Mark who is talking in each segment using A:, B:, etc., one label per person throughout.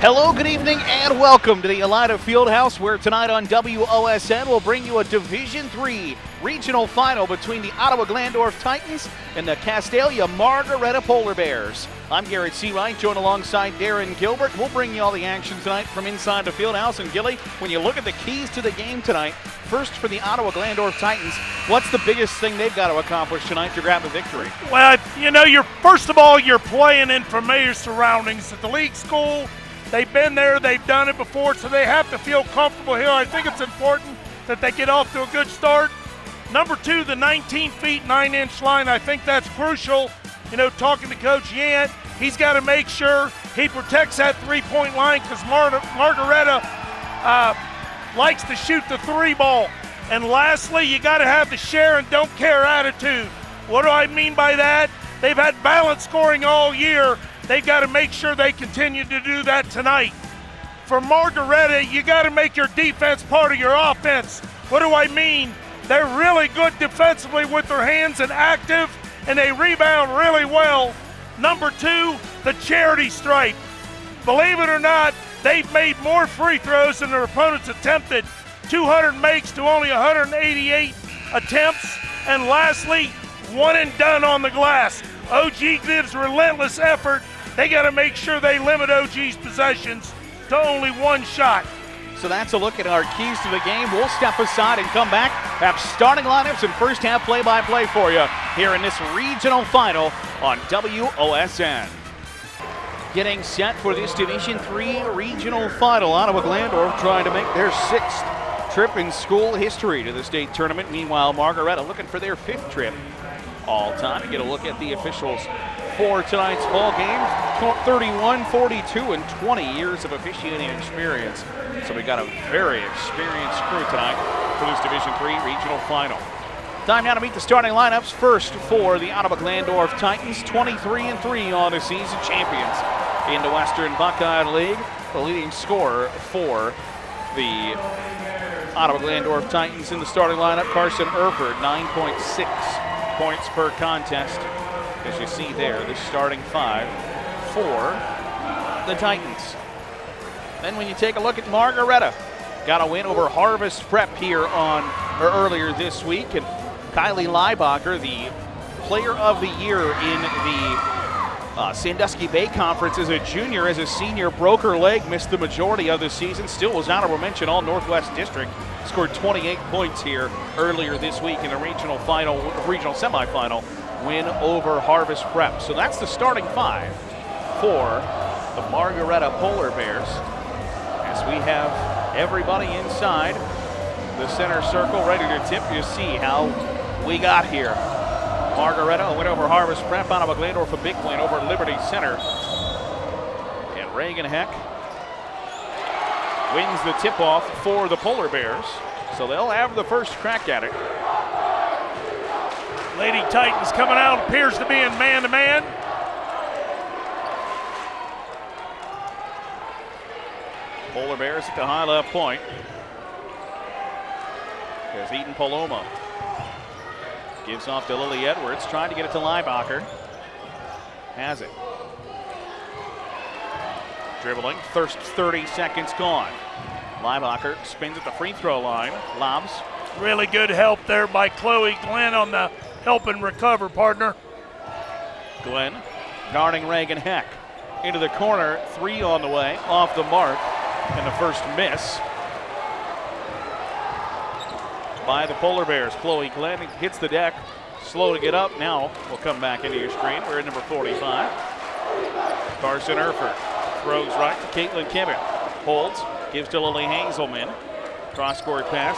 A: Hello, good evening, and welcome to the Elida Fieldhouse, where tonight on WOSN we'll bring you a Division Three regional final between the Ottawa Glandorf Titans and the Castalia Margaretta Polar Bears. I'm Garrett Seawright, joined alongside Darren Gilbert. We'll bring you all the action tonight from inside the fieldhouse. And Gilly, when you look at the keys to the game tonight, first for the Ottawa Glandorf Titans, what's the biggest thing they've got to accomplish tonight to grab a victory?
B: Well, you know, you're first of all you're playing in familiar surroundings at the league school. They've been there, they've done it before, so they have to feel comfortable here. I think it's important that they get off to a good start. Number two, the 19 feet 9 inch line. I think that's crucial you know, talking to Coach Yant, he's got to make sure he protects that three point line because Mar- Margaretta uh, likes to shoot the three ball. And lastly, you got to have the share and don't care attitude. What do I mean by that? They've had balanced scoring all year. They've got to make sure they continue to do that tonight. For Margaretta, you got to make your defense part of your offense. What do I mean? They're really good defensively with their hands and active and they rebound really well. Number two, the charity stripe. Believe it or not, they've made more free throws than their opponents attempted. 200 makes to only 188 attempts. And lastly, one and done on the glass. OG gives relentless effort. They got to make sure they limit OG's possessions to only one shot.
A: So that's a look at our keys to the game. We'll step aside and come back, have starting lineups and first half play by play for you here in this regional final on WOSN. Getting set for this Division Three regional final. Ottawa Glandorf trying to make their sixth trip in school history to the state tournament. Meanwhile, Margaretta looking for their fifth trip all time. To get a look at the officials for tonight's ball game 31, 42, and 20 years of officiating experience. So we got a very experienced crew tonight for this Division Three regional final. Time now to meet the starting lineups. First for the Ottawa Glandorf Titans, 23 and 3 on the season champions in the Western Buckeye League. The leading scorer for the Ottawa Glandorf Titans in the starting lineup, Carson Erford, 9.6 points per contest as you see there, the starting five for the Titans. Then when you take a look at Margaretta, got a win over Harvest Prep here on or earlier this week, and Kylie Leibacher, the player of the year in the uh, Sandusky Bay Conference as a junior, as a senior, broke her leg, missed the majority of the season. Still was honorable mention all Northwest District. Scored 28 points here earlier this week in a regional final, regional semifinal win over Harvest Prep. So that's the starting five for the Margaretta Polar Bears. As we have everybody inside the center circle ready to tip, you see how we got here. Margaretta went over Harvest Prep out of a Glandorf, a big win over Liberty Center. And Reagan Heck wins the tip-off for the Polar Bears. So they'll have the first crack at it.
B: Lady Titans coming out, appears to be in man to man.
A: Polar Bears at the high left point. There's Eden Paloma. Gives off to Lily Edwards, trying to get it to Leibacher. Has it. Dribbling, first 30 seconds gone. Leibacher spins at the free throw line, lobs.
B: Really good help there by Chloe Glenn on the help and recover, partner.
A: Glenn guarding Reagan Heck. Into the corner, three on the way, off the mark, and the first miss by the Polar Bears. Chloe Glenn hits the deck, slow to get up. Now we'll come back into your screen. We're at number 45. Carson Erford throws right to Caitlin Kimmett. Holds, gives to Lily Hazelman. Cross court pass.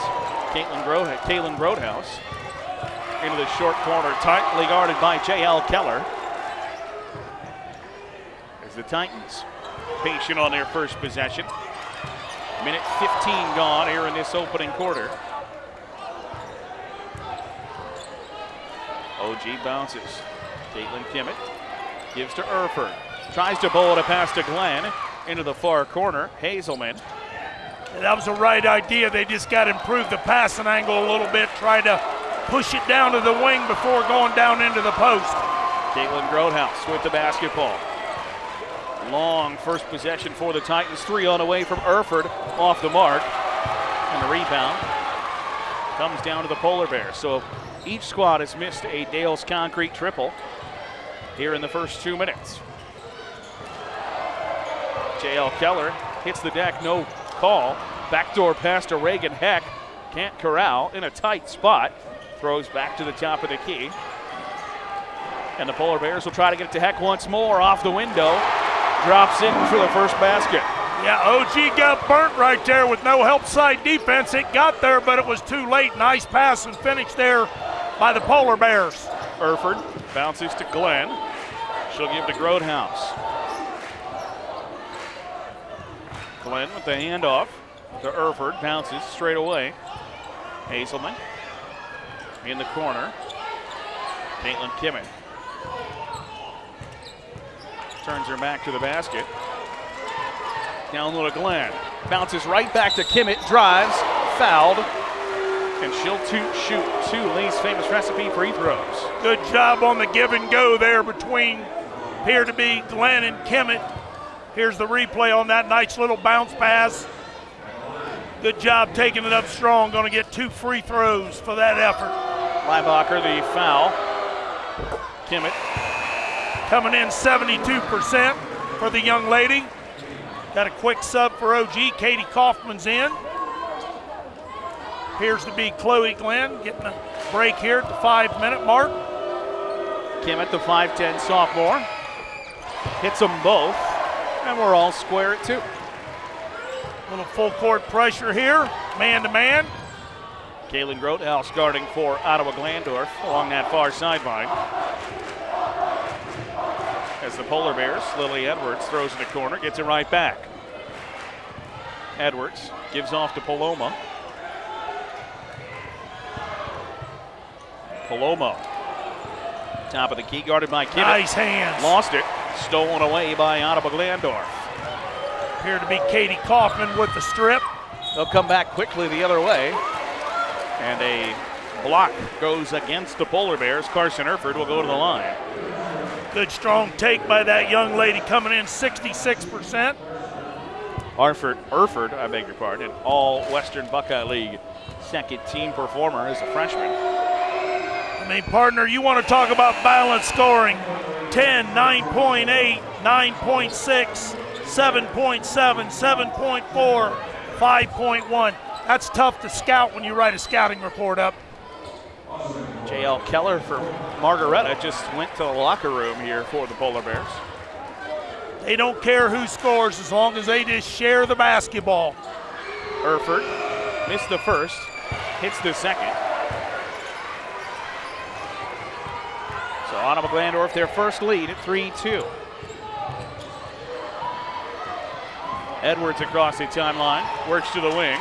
A: Caitlin, Gro- Caitlin Grodhouse into the short corner, tightly guarded by J.L. Keller. As the Titans patient on their first possession. Minute 15 gone here in this opening quarter. OG bounces. Caitlin Kimmett gives to Erford. Tries to bowl it a pass to Glenn into the far corner. Hazelman.
B: That was the right idea. They just got to improve the passing angle a little bit, try to push it down to the wing before going down into the post.
A: Caitlin Grodhouse with the basketball. Long first possession for the Titans. Three on the way from Erford off the mark. And the rebound comes down to the Polar Bears. So each squad has missed a Dale's concrete triple here in the first two minutes. J.L. Keller hits the deck, no call. Backdoor pass to Reagan Heck. Can't corral in a tight spot. Throws back to the top of the key. And the Polar Bears will try to get it to Heck once more off the window. Drops in for the first basket.
B: Yeah, OG got burnt right there with no help side defense. It got there, but it was too late. Nice pass and finish there by the Polar Bears.
A: Erford bounces to Glenn. She'll give to Grodhouse. Glenn with the handoff to Erford. Bounces straight away. Hazelman in the corner. Caitlin Kimmett turns her back to the basket. Down low to Glenn. Bounces right back to Kimmett. Drives. Fouled. And she'll two, shoot two Lee's famous recipe free throws.
B: Good job on the give and go there between appear to be Glenn and Kimmett. Here's the replay on that nice little bounce pass. Good job taking it up strong. Going to get two free throws for that effort.
A: Leibacher, the foul. Kimmett
B: coming in 72% for the young lady. Got a quick sub for OG. Katie Kaufman's in. Appears to be Chloe Glenn getting a break here at the five minute mark.
A: Kimmett, the 5'10 sophomore, hits them both, and we're all square at two.
B: A little full court pressure here, man to man.
A: Kaylin Grodhouse guarding for Ottawa Glandorf along that far sideline. As the Polar Bears, Lily Edwards throws in the corner, gets it right back. Edwards gives off to Paloma. Paloma. Top of the key, guarded by Kimmett.
B: Nice hands.
A: Lost it. Stolen away by Ottawa Glandorf.
B: Appear to be Katie Kaufman with the strip.
A: They'll come back quickly the other way. And a block goes against the Polar Bears. Carson Erford will go to the line.
B: Good strong take by that young lady coming in 66%.
A: Arford, Erford, I beg your pardon, an all Western Buckeye League second team performer as a freshman.
B: I mean, partner, you want to talk about balanced scoring 10, 9.8, 9.6, 7.7, 7.4, 5.1. That's tough to scout when you write a scouting report up.
A: JL Keller for Margaretta just went to the locker room here for the Polar Bears.
B: They don't care who scores as long as they just share the basketball.
A: Erford missed the first, hits the second. Ottawa Glandorf their first lead at 3 2. Edwards across the timeline, works to the wing,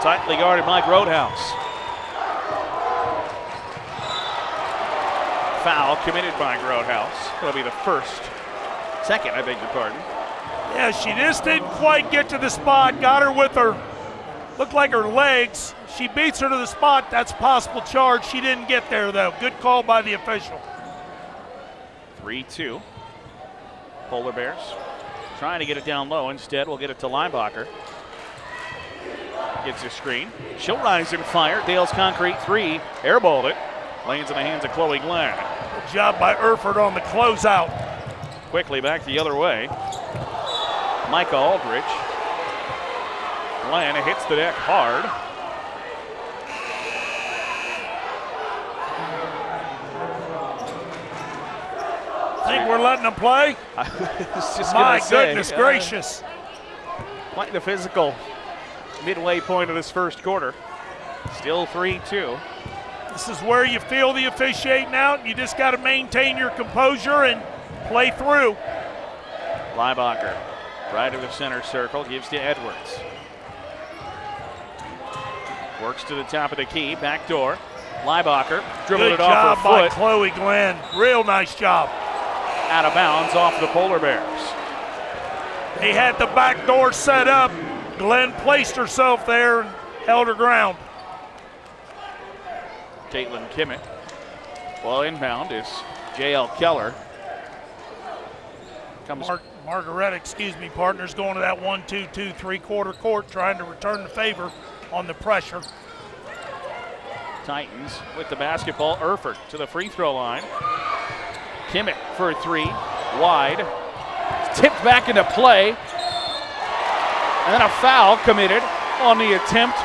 A: tightly guarded by Grodhouse. Foul committed by Grodhouse. It'll be the first, second, I beg your pardon.
B: Yeah, she just didn't quite get to the spot. Got her with her, looked like her legs. She beats her to the spot. That's possible charge. She didn't get there, though. Good call by the official.
A: 3 2. Polar Bears trying to get it down low. Instead, we'll get it to Leibacher. Gets a screen. She'll rise and fire. Dale's concrete three. Airballed it. Lands in the hands of Chloe Glenn.
B: Good job by Erford on the closeout.
A: Quickly back the other way. Micah Aldrich. Glenn hits the deck hard.
B: Think we're letting them play?
A: Just
B: My
A: gonna say,
B: goodness
A: uh,
B: gracious.
A: quite the physical midway point of this first quarter. Still 3 2.
B: This is where you feel the officiating out. You just got to maintain your composure and play through.
A: Leibacher, right of the center circle, gives to Edwards. Works to the top of the key, back door. Leibacher dribbled
B: Good
A: it off
B: job
A: her
B: by Chloe Glenn. Real nice job.
A: Out of bounds off the Polar Bears.
B: They had the back door set up. Glenn placed herself there and held her ground.
A: Caitlin Kimmett. Well, inbound is J.L. Keller. Comes
B: Mar- Margaretta, excuse me, partners going to that one, two, two, three quarter court, trying to return the favor on the pressure.
A: Titans with the basketball. Erford to the free throw line. Kimmett for a three, wide. Tipped back into play. And then a foul committed on the attempt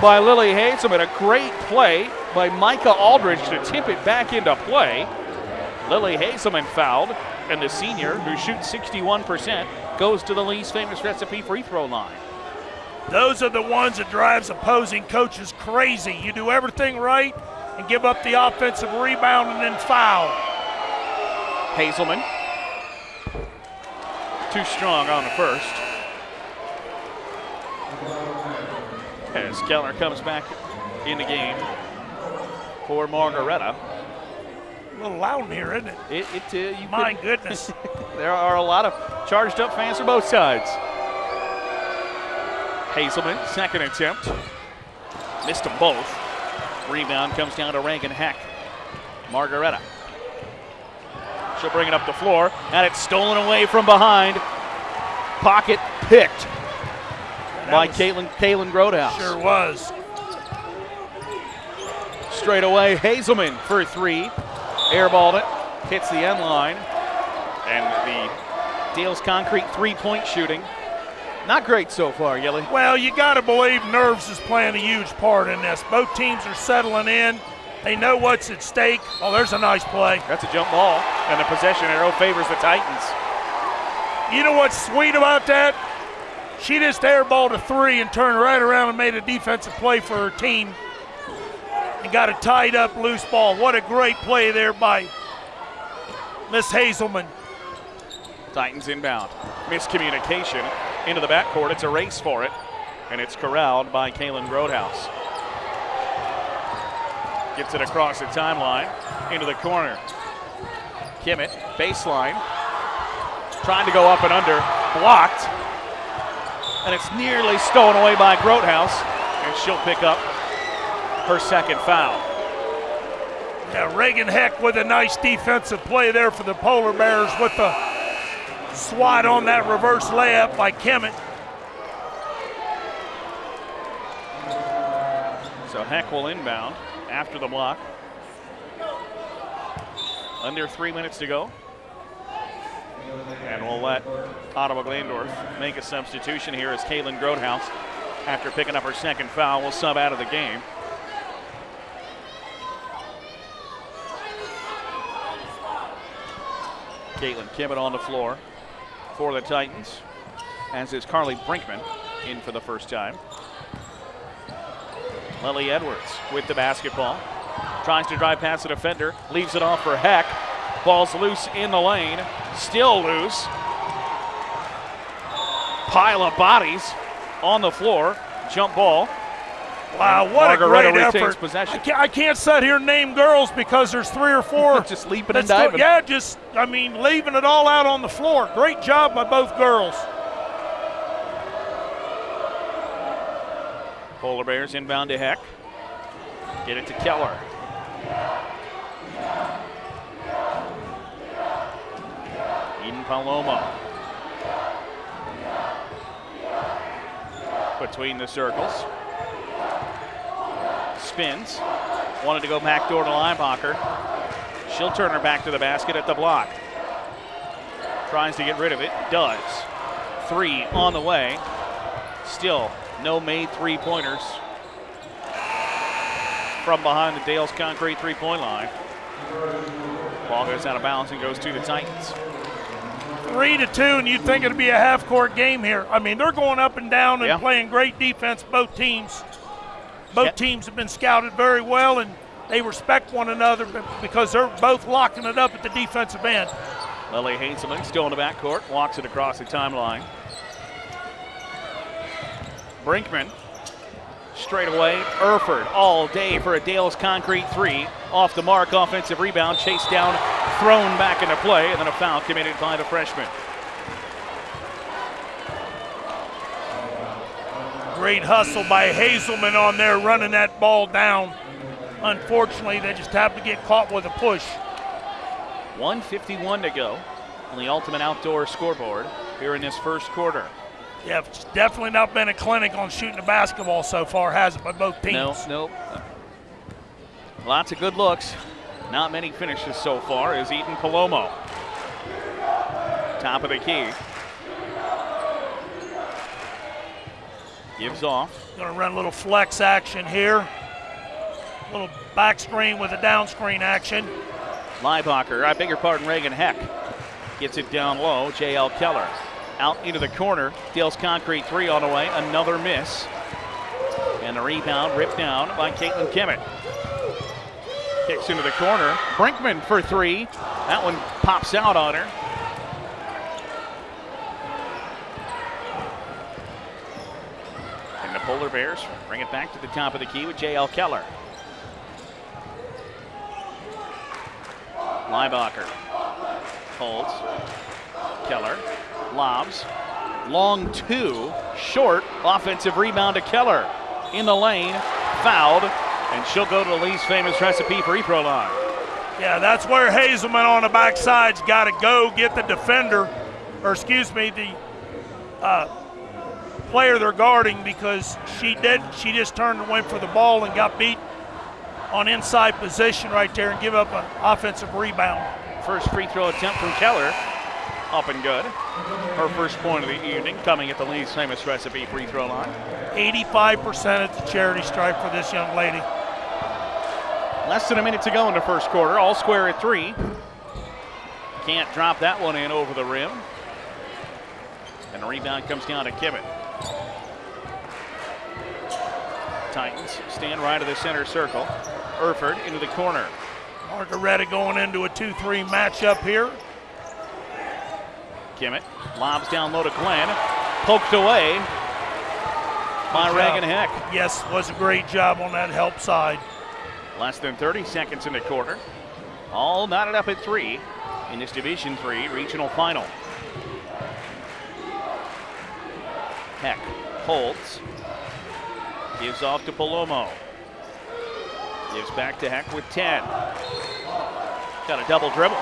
A: by Lily Hazelman. A great play by Micah Aldridge to tip it back into play. Lily Hazelman fouled, and the senior, who shoots 61%, goes to the Lee's famous recipe free throw line.
B: Those are the ones that drives opposing coaches crazy. You do everything right and give up the offensive rebound and then foul.
A: Hazelman. Too strong on the first. As Keller comes back in the game for Margaretta.
B: A little loud in here, isn't it?
A: It, it uh, you
B: My
A: couldn't-
B: goodness.
A: there are a lot of charged up fans for both sides. Hazelman, second attempt. Missed them both. Rebound comes down to Reagan Heck. Margaretta. She'll bring it up the floor, and it's stolen away from behind. Pocket picked by
B: was-
A: Caitlin, Caitlin Grodhouse.
B: Sure was.
A: Straight away, Hazelman for three. Airballed it, hits the end line. And the Dale's Concrete three point shooting. Not great so far, Gilly.
B: Well, you got to believe nerves is playing a huge part in this. Both teams are settling in. They know what's at stake. Oh, there's a nice play.
A: That's a jump ball, and the possession arrow favors the Titans.
B: You know what's sweet about that? She just airballed a three and turned right around and made a defensive play for her team and got a tied up loose ball. What a great play there by Miss Hazelman.
A: Titans inbound. Miscommunication into the backcourt. It's a race for it, and it's corralled by Kalen Grodhouse. Gets it across the timeline into the corner. Kimmett, baseline. Trying to go up and under. Blocked. And it's nearly stolen away by Grodhouse, and she'll pick up her second foul.
B: Yeah, Reagan Heck with a nice defensive play there for the Polar Bears with the swat on that reverse layup by Kimmett.
A: So Heck will inbound after the block. Under three minutes to go. And we'll let Ottawa Glandorf make a substitution here as Caitlin Grodhouse, after picking up her second foul, will sub out of the game. Caitlin Kimmett on the floor for the Titans, as is Carly Brinkman in for the first time. Lily Edwards with the basketball. Tries to drive past the defender, leaves it off for Heck. Ball's loose in the lane, still loose. Pile of bodies on the floor. Jump ball.
B: Wow, what a great effort.
A: possession.
B: I can't, I can't sit here and name girls because there's three or four.
A: Just leaping and
B: go-
A: diving.
B: yeah, just, I mean, leaving it all out on the floor. Great job by both girls.
A: Polar Bears inbound to Heck. Get it to Keller. Eden Paloma. Between the circles. Spins. Wanted to go back door to Leibacher. She'll turn her back to the basket at the block. Tries to get rid of it. Does. Three on the way. Still no made three pointers from behind the Dale's concrete three point line. Ball goes out of bounds and goes to the Titans.
B: Three to two, and you'd think it'd be a half court game here. I mean, they're going up and down and
A: Yeah.
B: playing great defense, both teams. Both
A: Yeah.
B: teams have been scouted very well, and they respect one another because they're both locking it up at the defensive end.
A: Lily Hazelman still in the backcourt, walks it across the timeline. Brinkman straight away. Erford all day for a Dale's concrete three. Off the mark, offensive rebound, chased down, thrown back into play, and then a foul committed by the freshman.
B: Great hustle by Hazelman on there, running that ball down. Unfortunately, they just happened to get caught with a push.
A: 151 to go on the Ultimate Outdoor scoreboard here in this first quarter.
B: Yeah, it's definitely not been a clinic on shooting the basketball so far, has it, by both teams?
A: No, no. Lots of good looks. Not many finishes so far is Eden Palomo. Top of the key. Gives off.
B: Going to run a little flex action here. A little back screen with a down screen action.
A: Leibacher, I beg your pardon, Reagan Heck gets it down low. J.L. Keller out into the corner. Dale's concrete three on the way. Another miss. And the rebound ripped down by Caitlin Kimmett. Kicks into the corner. Brinkman for three. That one pops out on her. And the Polar Bears bring it back to the top of the key with J.L. Keller. Leibacher holds. Keller lobs. Long two, short, offensive rebound to Keller. In the lane, fouled, and she'll go to the Lee's famous recipe free throw line.
B: Yeah, that's where Hazelman on the backside's got to go get the defender, or excuse me, the uh, player they're guarding because she did. She just turned and went for the ball and got beat on inside position right there and give up an offensive rebound.
A: First free throw attempt from Keller, up and good. Her first point of the evening coming at the Lee's famous recipe free throw line.
B: 85% at the charity stripe for this young lady.
A: Less than a minute to go in the first quarter. All square at three. Can't drop that one in over the rim. And the rebound comes down to Kimmett. Titans stand right of the center circle. Erford into the corner.
B: Margaretta going into a 2-3 matchup here.
A: Kimmett lobs down low to Glenn. Poked away by Reagan Heck.
B: Yes, was a great job on that help side.
A: Less than 30 seconds in the quarter. All knotted up at three in this Division Three regional final. Heck holds. Gives off to Palomo. Gives back to Heck with 10. Got a double dribble.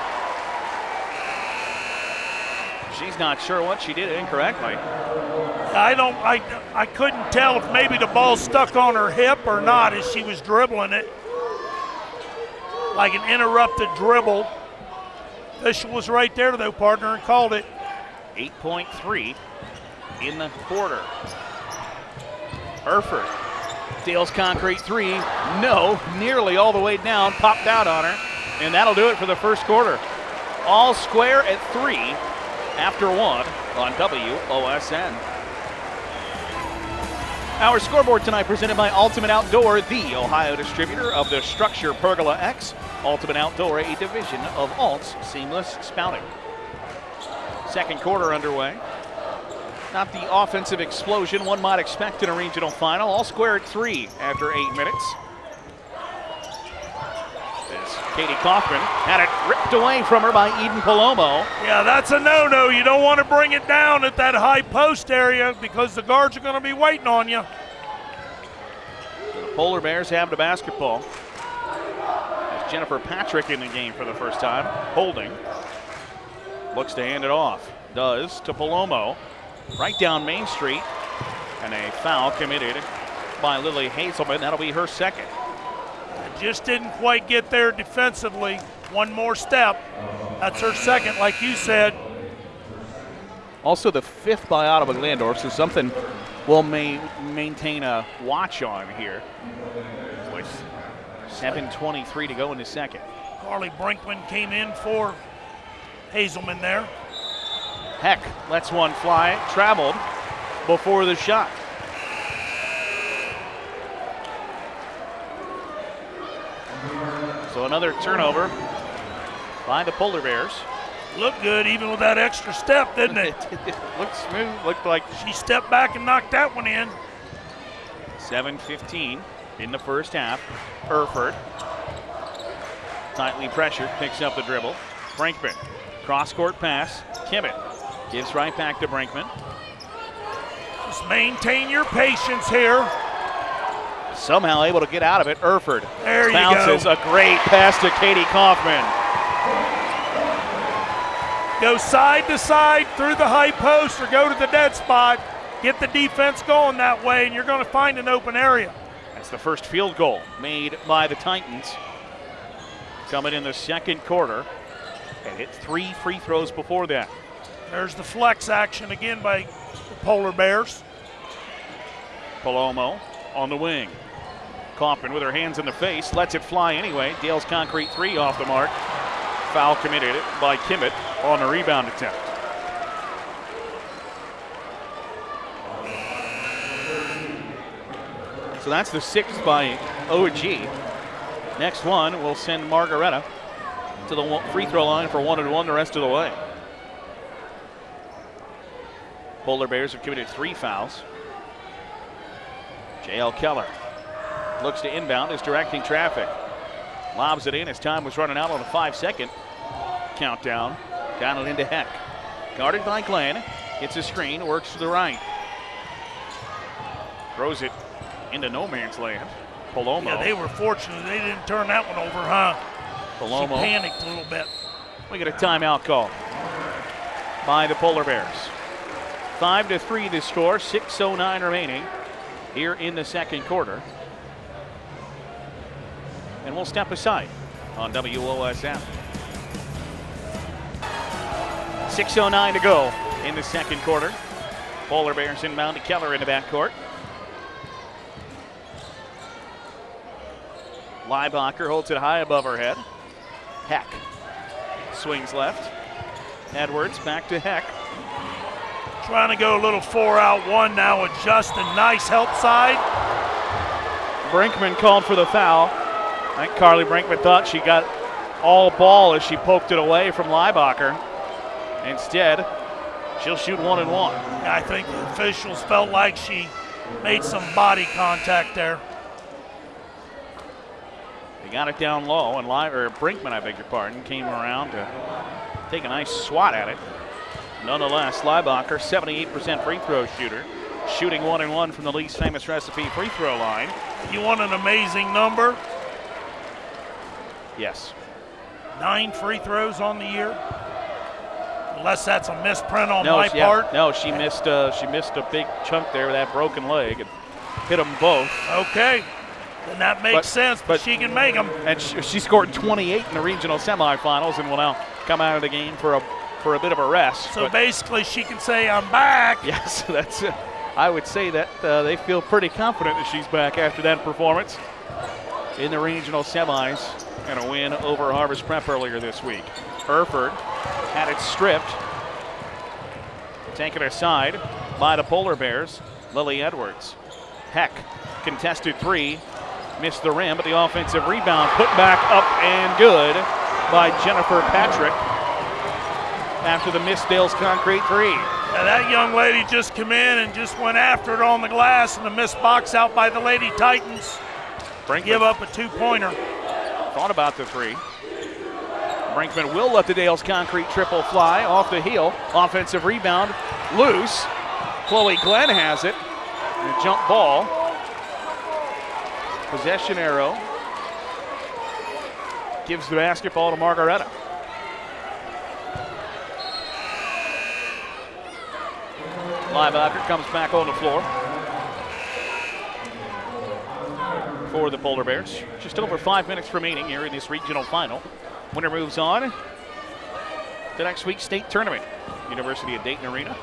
A: She's not sure what she did incorrectly.
B: I don't. I I couldn't tell if maybe the ball stuck on her hip or not as she was dribbling it, like an interrupted dribble. Official was right there though, partner, and called it.
A: 8.3 in the quarter. Erford Dale's concrete three. No, nearly all the way down, popped out on her, and that'll do it for the first quarter. All square at three after one on WOSN. Our scoreboard tonight presented by Ultimate Outdoor, the Ohio distributor of the StruXure Pergola X. Ultimate Outdoor, a division of Alt's Seamless Spouting. Second quarter underway. Not the offensive explosion one might expect in a regional final. All square at three after eight minutes. Katie Kaufman had it ripped away from her by Eden Palomo.
B: Yeah, that's a no-no. You don't want to bring it down at that high post area because the guards are going to be waiting on you.
A: The Polar Bears have the basketball. As Jennifer Patrick in the game for the first time, holding. Looks to hand it off. Does to Palomo right down Main Street. And a foul committed by Lily Hazelman. That'll be her second.
B: Just didn't quite get there defensively. One more step. That's her second, like you said.
A: Also the fifth by Ottawa Glandorf, so something we'll may maintain a watch on here. With 7.23 to go in the second.
B: Carly Brinkman came in for Hazelman there.
A: Heck lets one fly, traveled before the shot. So another turnover by the Polar Bears.
B: Looked good even with that extra step, didn't it?
A: Looked smooth, looked like
B: she stepped back and knocked that one in.
A: 7.15 in the first half. Erford, tightly pressured, picks up the dribble. Brinkman, cross court pass. Kimmett gives right back to Brinkman.
B: Just maintain your patience here.
A: Somehow able to get out of it. Erford
B: there
A: bounces
B: go.
A: a great pass to Katie Kaufman.
B: Go side to side through the high post or go to the dead spot. Get the defense going that way, and you're going to find an open area.
A: That's the first field goal made by the Titans. Coming in the second quarter and hit three free throws before that.
B: There's the flex action again by the Polar Bears.
A: Palomo on the wing. Kaufman with her hands in the face, lets it fly anyway. Dale's concrete three off the mark. Foul committed by Kimmett on the rebound attempt. So that's the sixth by OG. Next one will send Margaretta to the free throw line for one and one the rest of the way. Polar Bears have committed three fouls. JL Keller looks to inbound, is directing traffic. Lobs it in as time was running out on a five second countdown. Got it into Heck. Guarded by Glenn. Gets a screen, works to the right. Throws it into no man's land. Palomo.
B: Yeah, they were fortunate they didn't turn that one over, huh?
A: Palomo.
B: She panicked a little bit.
A: We get a timeout call by the Polar Bears. Five to three the score, 6.09 remaining here in the second quarter. And we'll step aside on WOSN. 6.09 to go in the second quarter. Polar Bears inbound to Keller in the backcourt. Leibacher holds it high above her head. Heck swings left. Edwards back to Heck.
B: Trying to go a little four out one now, adjusting. Nice help side.
A: Brinkman called for the foul. I think Carly Brinkman thought she got all ball as she poked it away from Leibacher. Instead, she'll shoot one and one.
B: I think the officials felt like she made some body contact there.
A: They got it down low, and Ly- or Brinkman, I beg your pardon, came around to take a nice swat at it. Nonetheless, Leibacher, 78% free throw shooter, shooting one and one from the Lee's famous recipe free throw line.
B: You want an amazing number?
A: Yes.
B: Nine free throws on the year. Unless that's a misprint on
A: no,
B: my
A: yeah,
B: part.
A: No, she missed. Uh, she missed a big chunk there with that broken leg and hit them both.
B: Okay, then that makes
A: But-
B: sense. But,
A: but-
B: she can make them.
A: And she, she scored 28 in the regional semifinals, and will now come out of the game for a for a bit of a rest.
B: So basically, she can say, "I'm back."
A: Yes, that's it. I would say that uh, they feel pretty confident that she's back after that performance in the regional semis and a win over Harvest Prep earlier this week. Erford had it stripped, taken aside by the Polar Bears. Lily Edwards. Heck, contested three, missed the rim, but the offensive rebound put back up and good by Jennifer Patrick after the missed Dale's concrete three.
B: Now that young lady just came in and just went after it on the glass, and the missed box out by the Lady Titans.
A: Brinkman
B: Give up a two-pointer.
A: thought about the three. Brinkman will let the Dales concrete triple fly off the heel. Offensive rebound, loose. Chloe Glenn has it. And a jump ball. Possession arrow. Gives the basketball to Margaretta. Leibacher comes back on the floor for the Polar Bears. Just over five minutes remaining here in this regional final. Winner moves on to next week's state tournament, University of Dayton Arena.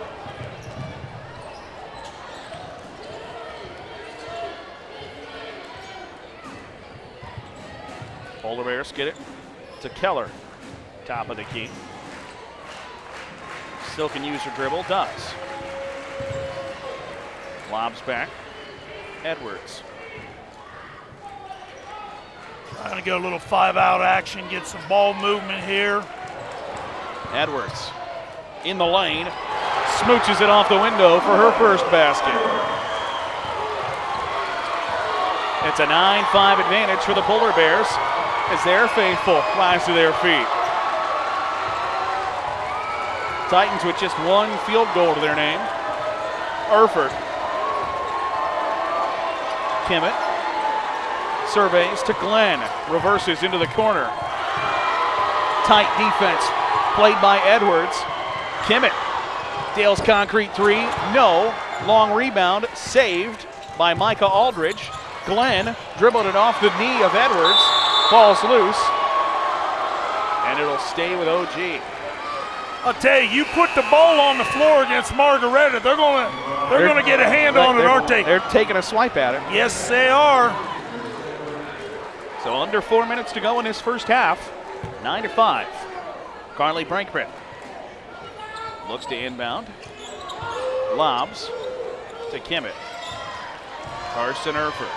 A: Polar Bears get it to Keller, top of the key. Still can use her dribble, does. Lobs back. Edwards.
B: Trying to go a little five-out action, get some ball movement here.
A: Edwards in the lane, smooches it off the window for her first basket. It's a 9 5 advantage for the Polar Bears as their faithful rise to their feet. Titans with just one field goal to their name. Erford. Kimmett surveys to Glenn, reverses into the corner. Tight defense played by Edwards. Kimmett. Dale's concrete three, no. Long rebound, saved by Micah Aldridge. Glenn dribbled it off the knee of Edwards, falls loose, and it'll stay with OG.
B: I'll tell you, you put the ball on the floor against Margaretta, they're gonna they're, they're gonna get a hand on it, aren't they?
A: They're taking a swipe at it.
B: Yes, they are.
A: So under four minutes to go in this first half, nine to five. Carly Brinkman looks to inbound, lobs to Kimmett. Carson Erford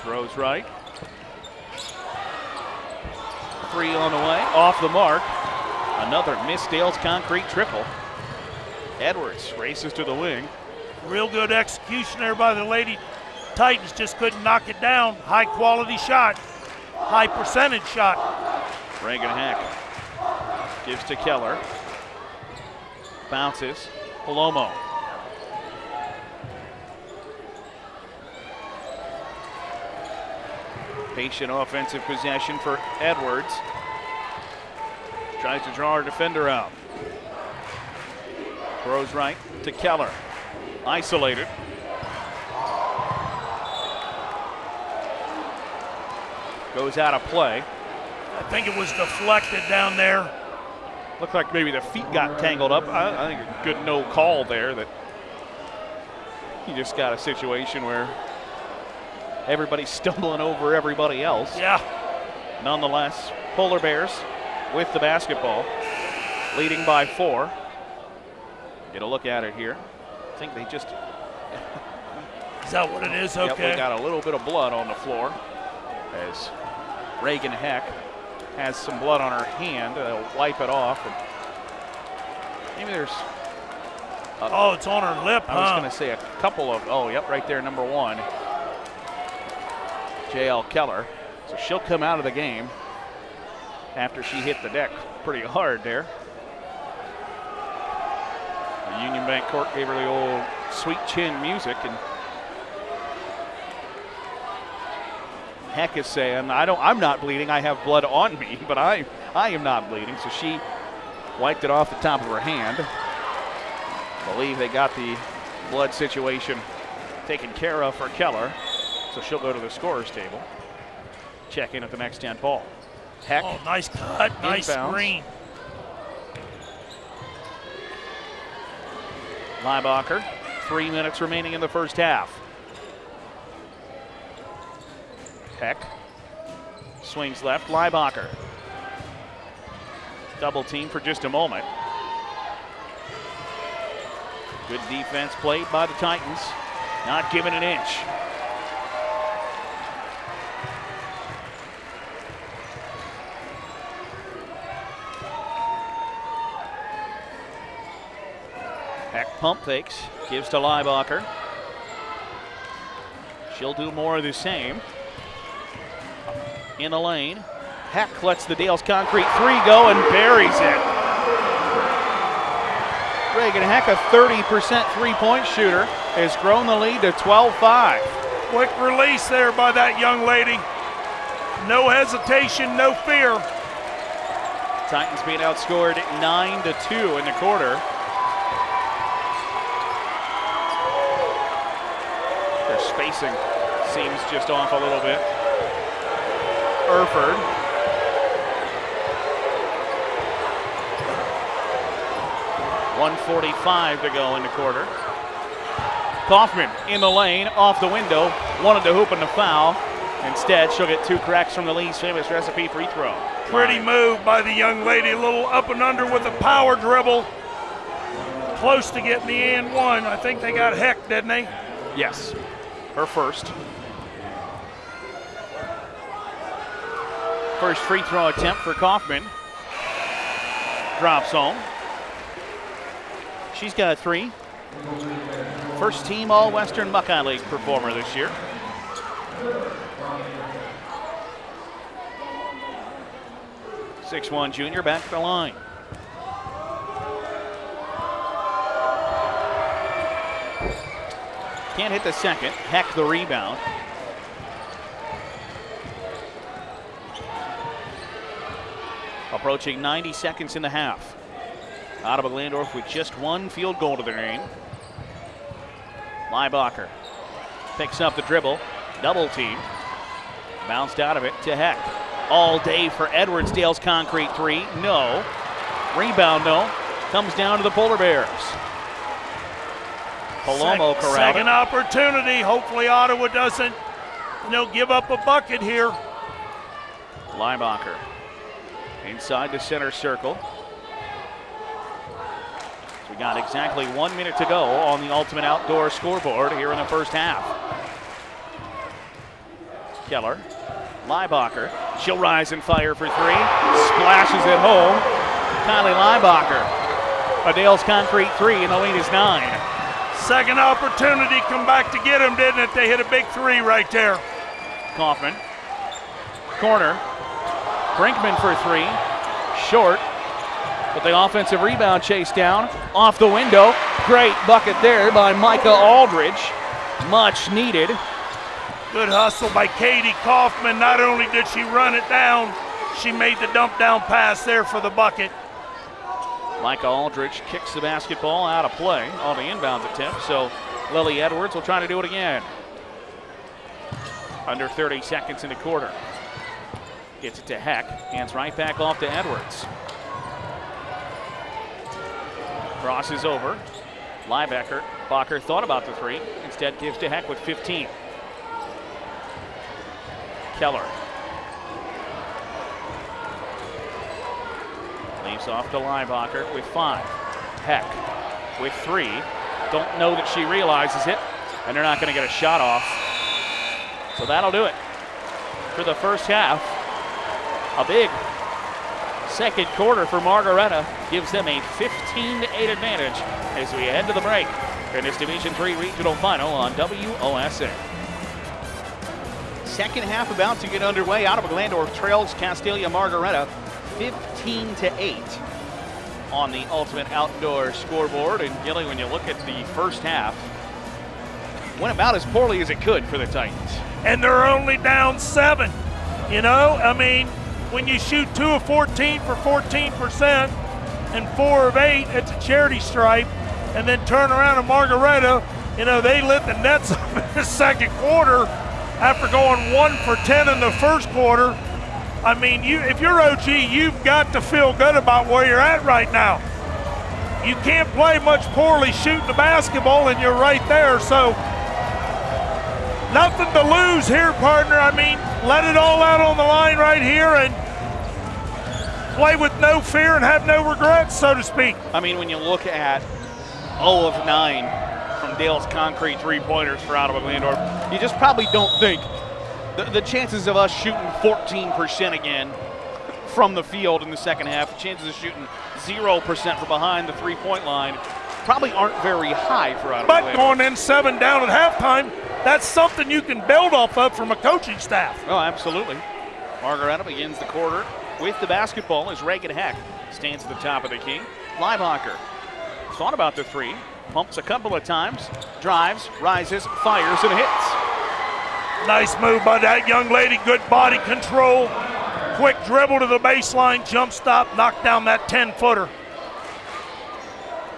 A: throws right. Three on the way, off the mark. Another Miss Dale's concrete triple. Edwards races to the wing.
B: Real good execution there by the Lady Titans. Just couldn't knock it down. High quality shot, high percentage shot.
A: Reagan Heck gives to Keller. Bounces. Palomo. Patient offensive possession for Edwards. Tries to draw our defender out. Throws right to Keller. Isolated. Goes out of play.
B: I think it was deflected down there.
A: Looked like maybe the feet got tangled up. I, I think a good no call there that you just got a situation where everybody's stumbling over everybody else.
B: Yeah.
A: Nonetheless, Polar Bears with the basketball, leading by four. Get a look at it here. I think they just.
B: is that what it is? Okay.
A: Yep, we got a little bit of blood on the floor as Reagan Heck has some blood on her hand. They'll wipe it off. And maybe there's.
B: A, oh, it's on her lip.
A: I
B: huh?
A: was going to say a couple of. Oh, yep, right there, number one. JL Keller. So she'll come out of the game after she hit the deck pretty hard there. The Union Bank court gave her the old sweet chin music and Heck is saying, I don't I'm not bleeding, I have blood on me, but I I am not bleeding. So she wiped it off the top of her hand. believe they got the blood situation taken care of for Keller. So she'll go to the scorer's table. Check in at the next 10 ball. Heck.
B: Oh, nice cut, nice inbounds. screen.
A: Leibacher, three minutes remaining in the first half. Heck swings left, Leibacher. Double team for just a moment. Good defense played by the Titans, not giving an inch. Heck pump fakes, gives to Leibacher. She'll do more of the same. In the lane, Heck lets the Dales Concrete three go and buries it. Reagan Heck, a 30% three-point shooter, has grown the lead to 12-5.
B: Quick release there by that young lady. No hesitation, no fear.
A: Titans being outscored 9 to 2 in the quarter. Their spacing seems just off a little bit. Erford. One forty-five to go in the quarter. Kaufman in the lane, off the window, wanted to hoop in the foul. Instead, she'll get two cracks from the Lee's famous recipe free throw.
B: Pretty move by the young lady, a little up and under with a power dribble. Close to getting the and one. I think they got heck, didn't they?
A: Yes her first. First free throw attempt for Kaufman. Drops home. She's got a three. First team All Western Buckeye League performer this year. Six-one junior back to the line. Can't hit the second. Heck the rebound. Approaching 90 seconds in the half. Ottawa Glandorf with just one field goal to their name. Leibacher picks up the dribble, double team, bounced out of it to Heck. All day for Edwards. Dale's concrete three, no. Rebound, no. Comes down to the Polar Bears. Palomo
B: Sec-
A: corralled
B: Second
A: it.
B: opportunity. Hopefully Ottawa doesn't, you know, give up a bucket here.
A: Leibacher inside the center circle. So we got exactly one minute to go on the Ultimate Outdoor scoreboard here in the first half. Keller, Leibacher, she'll rise and fire for three. Splashes it home. Kylie Leibacher. a Dale's concrete three, and the lead is nine.
B: Second opportunity come back to get him, didn't it? They hit a big three right there.
A: Kaufman. Corner. Brinkman for three. Short. But the offensive rebound chase down. Off the window. Great bucket there by Micah Aldridge. Much needed.
B: Good hustle by Katie Kaufman. Not only did she run it down, she made the dump down pass there for the bucket.
A: Micah Aldridge kicks the basketball out of play on the inbounds attempt. So Lily Edwards will try to do it again. Under 30 seconds in the quarter. Gets it to Heck. Hands right back off to Edwards. Crosses over. Leibacher. Bacher thought about the three. Instead gives to Heck with 15. Keller. Leaves off to Leibacher with five. Heck with three. Don't know that she realizes it, and they're not going to get a shot off. So that'll do it for the first half. A big second quarter for Margaretta gives them a 15 to 8 advantage as we head to the break in this Division 3 regional final on WOSN. Second half about to get underway. Ottawa Glandorf trails Castalia Margaretta 15 to 8 on the Ultimate Outdoor scoreboard. And Gilly, when you look at the first half, went about as poorly as it could for the Titans.
B: and they're only down seven. You know, I mean, when you shoot two of 14 for 14% and four of eight, it's a charity stripe, and then turn around and Margaretta, you know, they lit the nets up in the second quarter after going one for 10 in the first quarter. I mean, you if you're OG, you've got to feel good about where you're at right now. You can't play much poorly shooting the basketball, and you're right there. So Nothing to lose here, partner. I mean, let it all out on the line right here and play with no fear and have no regrets, so to speak.
A: I mean, when you look at 0 of 9 from Dale's concrete three pointers for Ottawa Glandorf, you just probably don't think the, the chances of us shooting 14% again from the field in the second half, the chances of shooting 0% from behind the three point line probably aren't very high for Ottawa
B: But
A: Glandorf.
B: going in seven down at halftime, that's something you can build off of from a coaching staff.
A: Oh, absolutely. Margaretta begins the quarter with the basketball as Reagan Heck stands at the top of the key. Leibacher thought about the three, pumps a couple of times, drives, rises, fires, and hits.
B: Nice move by that young lady. Good body control. Quick dribble to the baseline, jump stop, knock down that 10 footer.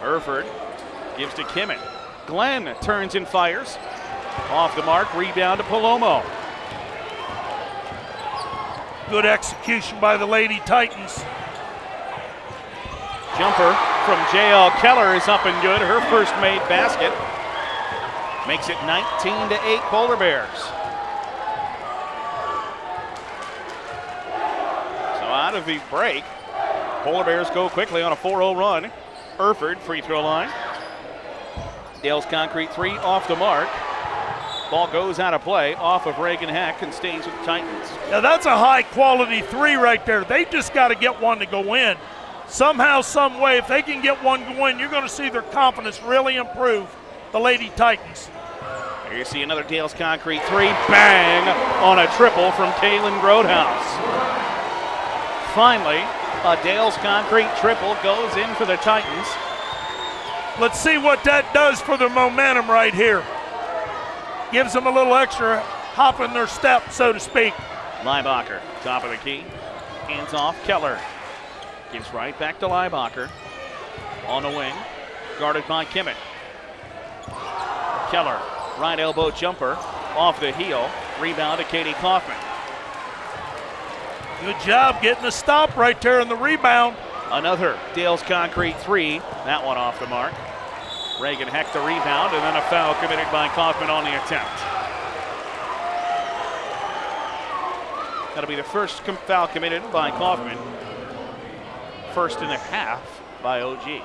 A: Erford gives to Kimmett. Glenn turns and fires. Off the mark, rebound to Palomo.
B: Good execution by the Lady Titans.
A: Jumper from J.L. Keller is up and good. Her first made basket makes it 19 to 8 Polar Bears. So out of the break, Polar Bears go quickly on a 4-0 run. Erford free throw line. Dale's concrete three off the mark. Ball goes out of play off of Reagan Heck and stays with the Titans.
B: Now that's a high quality three right there. They just got to get one to go in. Somehow, some way, if they can get one go in, you're going to see their confidence really improve. The Lady Titans.
A: There you see another Dale's Concrete three. Bang on a triple from Kaylin Grodhouse. Finally, a Dale's Concrete triple goes in for the Titans.
B: Let's see what that does for their momentum right here. Gives them a little extra hop in their step, so to speak.
A: Leibacher, top of the key. Hands off Keller. Gives right back to Leibacher. On the wing, guarded by Kimmett. Keller, right elbow jumper, off the heel. Rebound to Katie Kaufman.
B: Good job getting the stop right there in the rebound.
A: Another Dale's Concrete three. That one off the mark. Reagan Heck the rebound, and then a foul committed by Kaufman on the attempt. That'll be the first com- foul committed by Kaufman. First and a half by OG.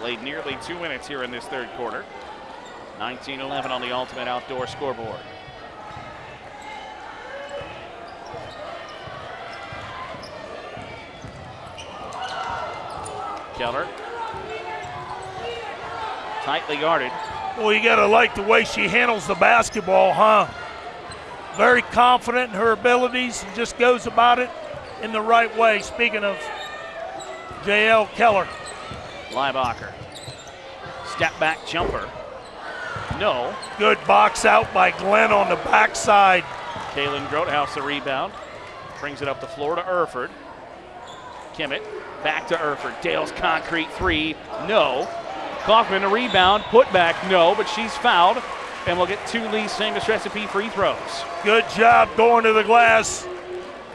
A: Played nearly two minutes here in this third quarter. 19 11 on the Ultimate Outdoor scoreboard. Keller. Tightly guarded.
B: Well, you got to like the way she handles the basketball, huh? Very confident in her abilities and just goes about it in the right way. Speaking of JL Keller.
A: Leibacher. Step back jumper. No.
B: Good box out by Glenn on the backside.
A: Kaylin Grodhouse the rebound. Brings it up the floor to Erford. Kimmett back to Erford. Dale's concrete three. No. Kaufman a rebound. Put back. No, but she's fouled. And we'll get two Lee famous recipe free throws.
B: Good job going to the glass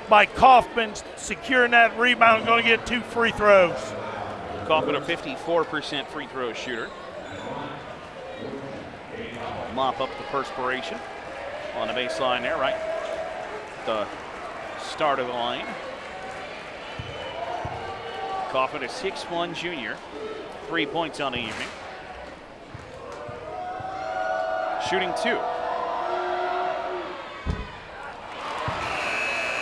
B: by Kaufman, securing that rebound. Going to get two free throws.
A: Kaufman a 54% free throw shooter. Mop up the perspiration on the baseline there, right? The start of the line. Kaufman a 6'1 junior, three points on the evening. Shooting two.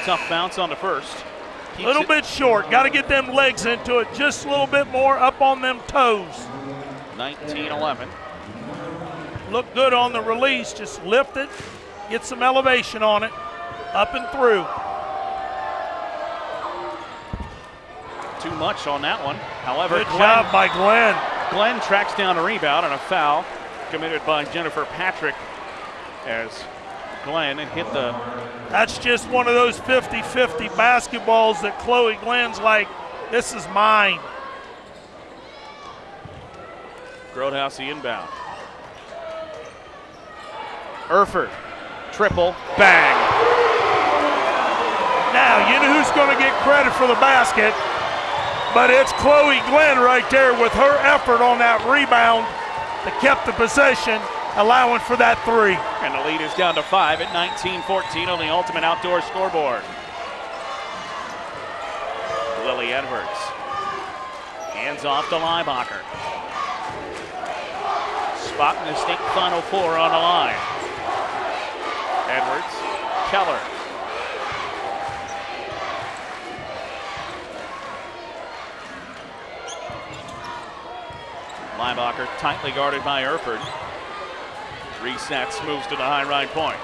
A: Tough bounce on the first.
B: A little
A: it-
B: bit short. Got to get them legs into it just a little bit more up on them toes.
A: 19 11.
B: Look good on the release. Just lift it, get some elevation on it, up and through.
A: Much on that one. However,
B: Good
A: Glenn,
B: job by Glenn.
A: Glenn tracks down a rebound and a foul committed by Jennifer Patrick as Glenn and hit the
B: That's just one of those 50 50 basketballs that Chloe Glenn's like, this is mine.
A: Grodhouse the inbound. Erford, triple, bang.
B: Now, you know who's going to get credit for the basket, but it's Chloe Glenn right there with her effort on that rebound that kept the possession, allowing for that three.
A: And the lead is down to five at 19-14 on the Ultimate Outdoor scoreboard. Lily Edwards. Hands off to Leibacher. Spot in the state Final Four on the line. Edwards, Keller. Leibacher tightly guarded by Erford. Resets, moves to the high right point.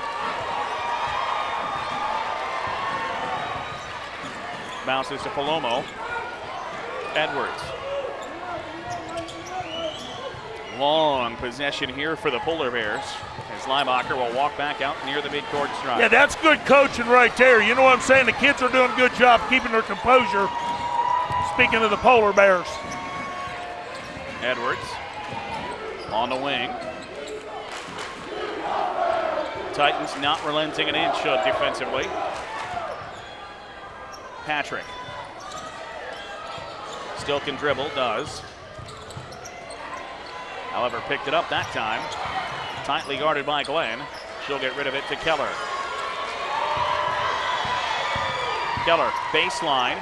A: Bounces to Palomo. Edwards. Long possession here for the Polar Bears as Leibacher will walk back out near the midcourt stripe.
B: Yeah, that's good coaching right there. You know what I'm saying? The kids are doing a good job keeping their composure. Speaking of the Polar Bears.
A: Edwards on the wing. Titans not relenting an inch uh, defensively. Patrick still can dribble, does. However, picked it up that time. Tightly guarded by Glenn. She'll get rid of it to Keller. Keller, baseline,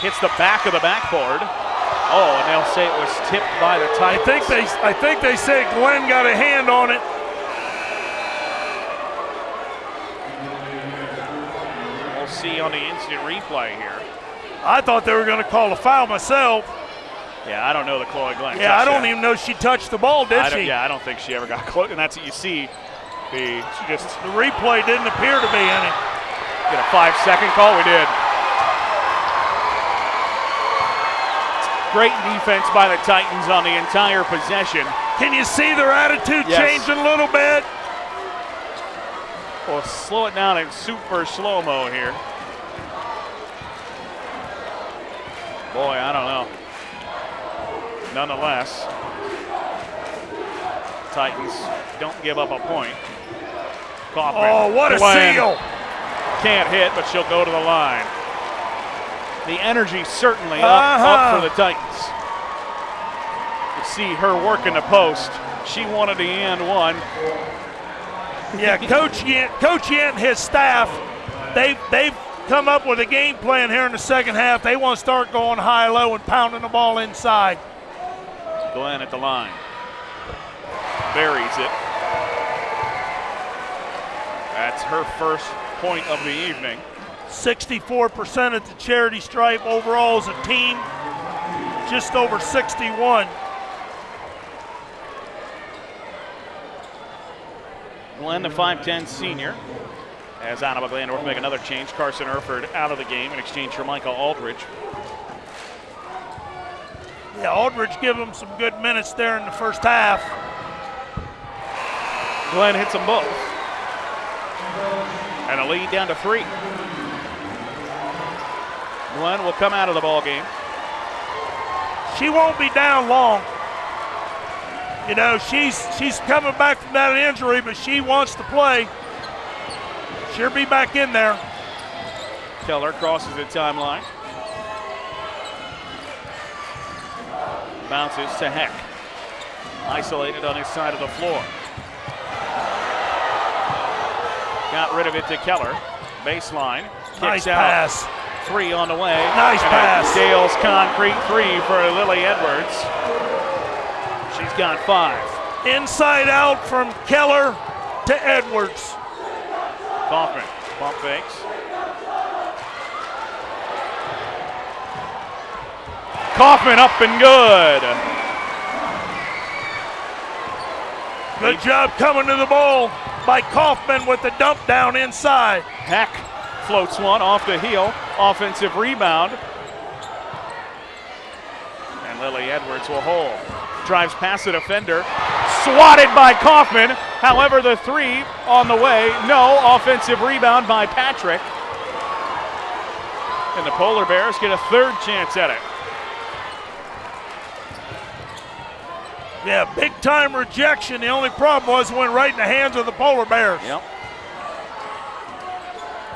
A: hits the back of the backboard. Oh, and they'll say it was tipped by the
B: I think they I think they say Glenn got a hand on it.
A: We'll see on the instant replay here.
B: I thought they were going to call a foul myself.
A: Yeah, I don't know the Chloe Glenn.
B: Yeah, I don't even know she touched the ball, did she?
A: yeah, I don't think she ever got close, and that's what you see. The she just
B: The replay didn't appear to be any.
A: get a five-second call. We did. Great defense by the Titans on the entire possession.
B: Can you see their attitude
A: Yes.
B: changing a little bit?
A: We'll slow it down in super slow mo here. Boy, I don't know. Nonetheless, Titans don't give up a point.
B: Oh, what a
A: Glenn
B: seal!
A: Can't hit, but she'll go to the line. The energy certainly up,
B: Uh-huh.
A: up for the Titans. You see her working the post. She wanted the end one.
B: Yeah, Coach Yant, Coach Yant and his staff, they they've come up with a game plan here in the second half. They want to start going high low and pounding the ball inside.
A: Glenn at the line. Buries it. That's her first point of the evening.
B: 64% at the charity stripe overall as a team, just over 61.
A: Glenn, the 5'10 senior, as Annabelle Glandorf make another change. Carson Erford out of the game in exchange for Michael Aldridge.
B: Yeah, Aldridge give them some good minutes there in the first half.
A: Glenn hits them both. And a lead down to three. Glenn will come out of the ball game.
B: She won't be down long. You know, she's she's coming back from that injury, but she wants to play. She'll be back in there.
A: Keller crosses the timeline. Bounces to Heck. Isolated on his side of the floor. Got rid of it to Keller. Baseline. Kicks
B: Nice
A: out.
B: pass.
A: Three on the way.
B: Nice
A: And
B: pass.
A: Dale's concrete three for Lily Edwards. She's got five.
B: Inside out from Keller to Edwards.
A: Kaufman. bump fakes. Kaufman up and good.
B: Good job coming to the ball by Kaufman with the dump down inside.
A: Heck floats one off the heel. Offensive rebound. And Lily Edwards will hold. Drives past the defender. Swatted by Kaufman. However, the three on the way. No. Offensive rebound by Patrick. And the Polar Bears get a third chance at it.
B: Yeah, big time rejection. The only problem was it went right in the hands of the Polar Bears.
A: Yep.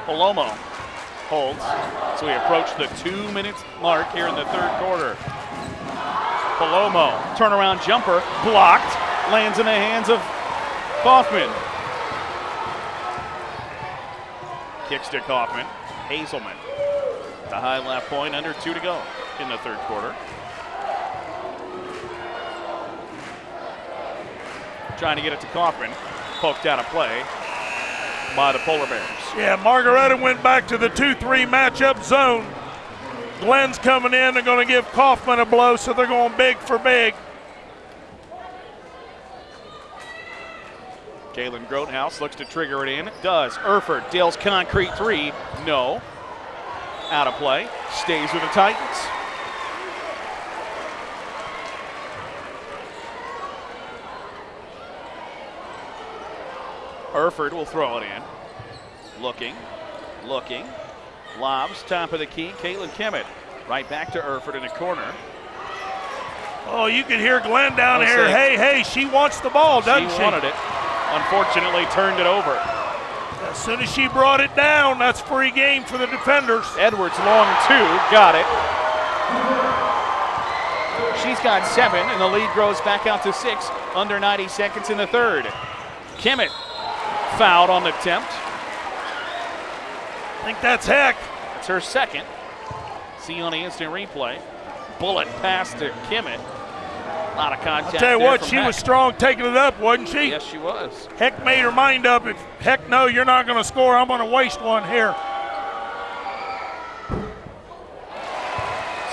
A: Palomo holds. So we approach the two minutes mark here in the third quarter. Palomo, turnaround jumper, blocked, lands in the hands of Kaufman. Kicks to Kaufman. Hazelman. The high left point, under two to go in the third quarter. Trying to get it to Kaufman. Poked out of play by the Polar Bears.
B: Yeah, Margaretta went back to the 2 3 matchup zone. Glenn's coming in. They're going to give Kaufman a blow, so they're going big for big.
A: Jalen Grotenhouse looks to trigger it in. Does. Erford, Dale's concrete three. No. Out of play. Stays with the Titans. Erford will throw it in. Looking. Looking. Lobs, top of the key. Caitlin Kimmett. Right back to Erford in the corner.
B: Oh, you can hear Glenn down here. Hey, hey, she wants the ball, doesn't
A: she
B: she?
A: wanted it. Unfortunately, turned it over.
B: As soon as she brought it down, that's free game for the defenders.
A: Edwards long two, got it. She's got seven, and the lead grows back out to six under 90 seconds in the third. Kimmett fouled on the attempt.
B: I think that's Heck.
A: It's her second. See on the instant replay. Bullet pass to Kimmett. A lot of contact.
B: Tell you what, she
A: Heck.
B: was strong taking it up, wasn't she?
A: Yes, she was.
B: Heck made her mind up. If Heck, no, you're not going to score. I'm going to waste one here.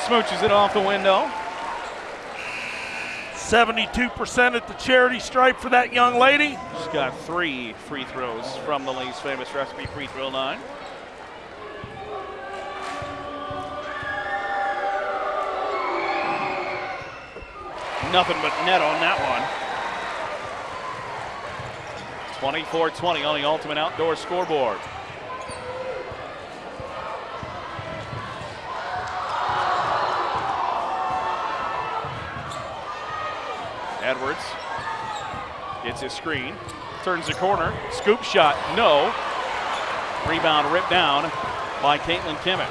A: Smooches it off the window.
B: 72% at the charity stripe for that young lady.
A: She's got three free throws from the Lee's famous recipe free throw line. Nothing but net on that one. 24-20 on the Ultimate Outdoor scoreboard. Edwards gets his screen, turns the corner, scoop shot, no. Rebound ripped down by Caitlin Kimmett.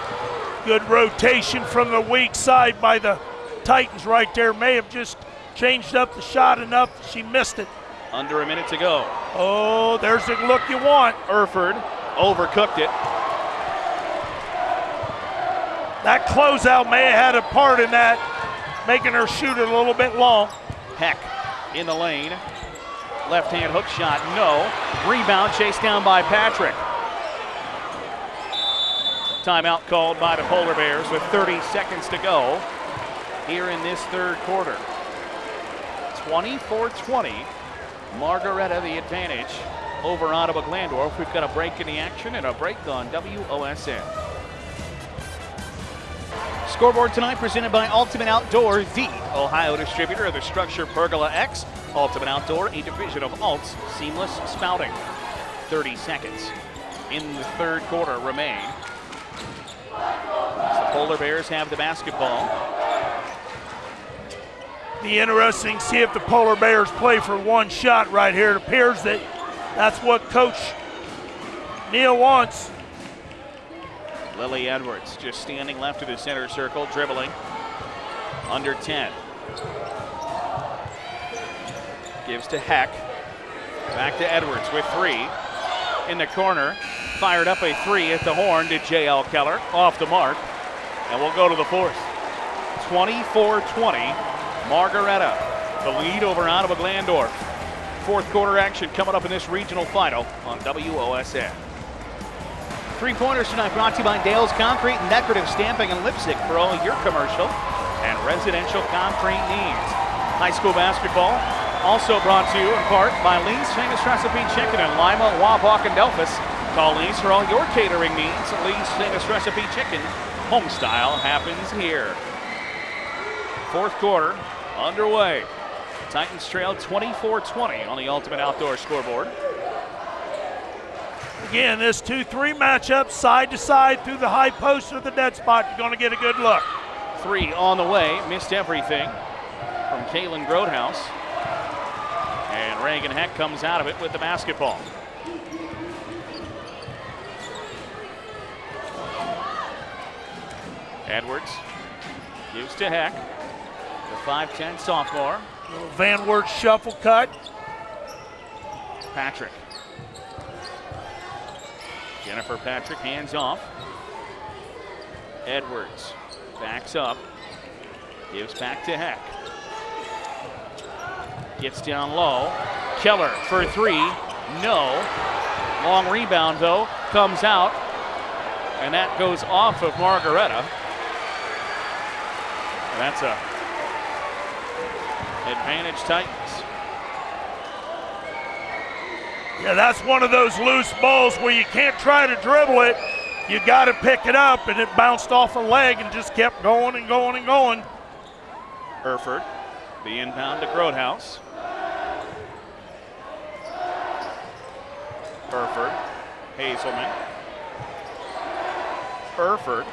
B: Good rotation from the weak side by the Titans right there. May have just changed up the shot enough. She missed it.
A: Under a minute to go.
B: Oh, there's the look you want.
A: Erford overcooked it.
B: That closeout may have had a part in that, making her shoot it a little bit long.
A: Heck in the lane. Left hand hook shot, no. Rebound chased down by Patrick. Timeout called by the Polar Bears with 30 seconds to go here in this third quarter. 24 20. Margaretta the advantage over Ottawa Glandorf. We've got a break in the action and a break on WOSN. Scoreboard tonight presented by Ultimate Outdoor, the Ohio distributor of the StruXure Pergola X. Ultimate Outdoor, a division of Alt's Seamless Spouting. 30 seconds in the third quarter remain. The Polar Bears have the basketball.
B: Be interesting to see if the Polar Bears play for one shot right here. It appears that that's what Coach Neal wants.
A: Lily Edwards just standing left of the center circle, dribbling. Under 10. Gives to Heck. Back to Edwards with three. In the corner. Fired up a three at the horn to J.L. Keller. Off the mark. And we'll go to the fourth. 24 20. Margaretta. The lead over Ottawa Glandorf. Fourth quarter action coming up in this regional final on WOSN. Three pointers tonight brought to you by Dale's Concrete and Decorative Stamping and Lipstick for all your commercial and residential concrete needs. High school basketball also brought to you in part by Lee's Famous Recipe Chicken in Lima, Wapak, and Delphos. Call Lee's for all your catering needs. Lee's Famous Recipe Chicken, home style, happens here. Fourth quarter underway. Titans trail 24-20 on the Ultimate Outdoor scoreboard.
B: Again, this 2 3 matchup, side to side through the high post or the dead spot. You're going to get a good look.
A: Three on the way, missed everything from Kaylin Grodhouse. And Reagan Heck comes out of it with the basketball. Edwards gives to Heck, the 5'10 sophomore.
B: Little Van Wert shuffle cut.
A: Patrick. Jennifer Patrick hands off. Edwards backs up, gives back to Heck. Gets down low. Keller for three. No. Long rebound, though, comes out. And that goes off of Margaretta. And that's a advantage Titans.
B: Yeah, that's one of those loose balls where you can't try to dribble it. You got to pick it up, and it bounced off a leg and just kept going and going and going.
A: Erford, the inbound to Grodhouse. Erford, Hazelman. Erford,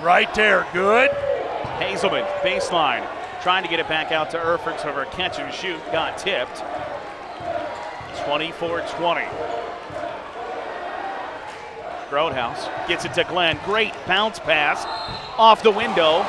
B: Right there, good.
A: Hazelman, baseline, trying to get it back out to Erford, so her catch and shoot got tipped. 24 20. Grodhouse gets it to Glenn. Great bounce pass off the window.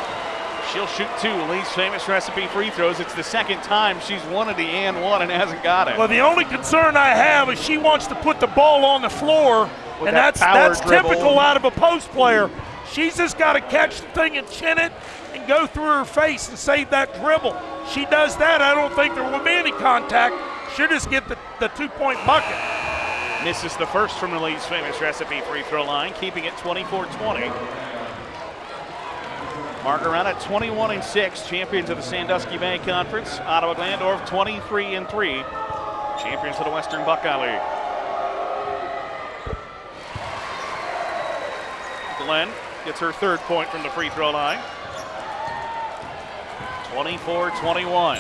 A: She'll shoot two Lee's famous recipe free throws. It's the second time she's wanted the and one and hasn't got it.
B: Well, the only concern I have is she wants to put the ball on the floor,
A: With
B: and
A: that
B: that's that's
A: dribble.
B: typical out of a post player. She's just got to catch the thing and chin it and go through her face and save that dribble. She does that, I don't think there will be any contact. She'll just get the, the two-point bucket.
A: Misses the first from the Lee's famous recipe free throw line, keeping it 24 20. Margaretta 21 and 6, champions of the Sandusky Bay Conference. Ottawa Glandorf 23 and 3, champions of the Western Buckeye League. Glenn gets her third point from the free throw line. 24 21.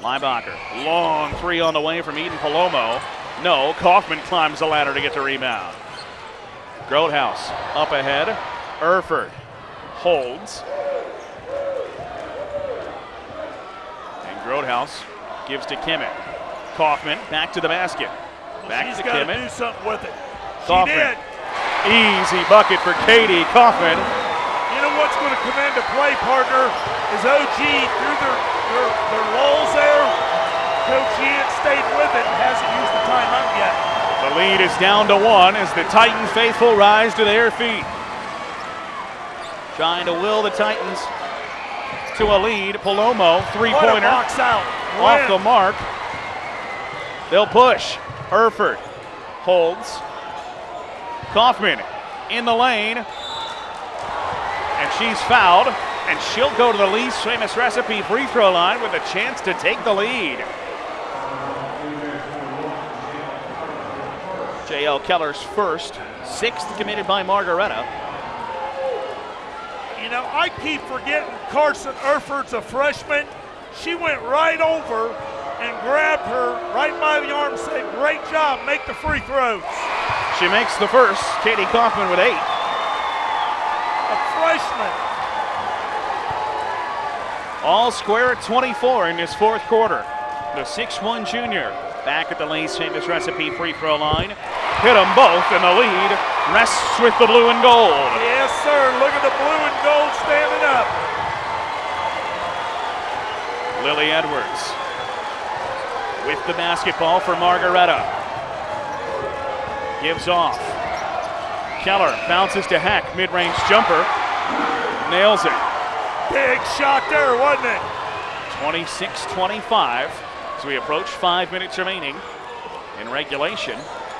A: Leibacher, long three on the way from Eden Palomo. No, Kaufman climbs the ladder to get the rebound. Grodhouse up ahead. Erford holds. And Grodhouse gives to Kimmett. Kaufman back to the basket. Back
B: She's
A: to Kimmett.
B: do something with it.
A: Kaufman.
B: Did.
A: Easy bucket for Katie Kaufman.
B: What's going to come into play, partner, is OG through their, their, their lulls there. Coach Ian stayed with it and hasn't used the timeout yet.
A: The lead is down to one as the Titan faithful rise to their feet. Trying to will the Titans to a lead. Palomo, three
B: What a
A: pointer,
B: box out.
A: off the mark. They'll push. Erford holds. Kaufman in the lane. And she's fouled. And she'll go to the Lee's famous recipe free throw line with a chance to take the lead. JL Keller's first, sixth committed by Margaretta.
B: You know, I keep forgetting Carson Erford's a freshman. She went right over and grabbed her right by the arm and said, Great job, make the free throws.
A: She makes the first. Katie Kaufman with eight.
B: A freshman.
A: All square at 24 in this fourth quarter. The 6-1 junior back at the Lee's famous recipe free throw line. Hit them both, and the lead rests with the blue and gold.
B: Yes, sir. Look at the blue and gold standing up.
A: Lily Edwards with the basketball for Margaretta. Gives off. Keller bounces to Heck, mid range jumper. Nails it.
B: Big shot there, wasn't it?
A: 26 25 as we approach five minutes remaining in regulation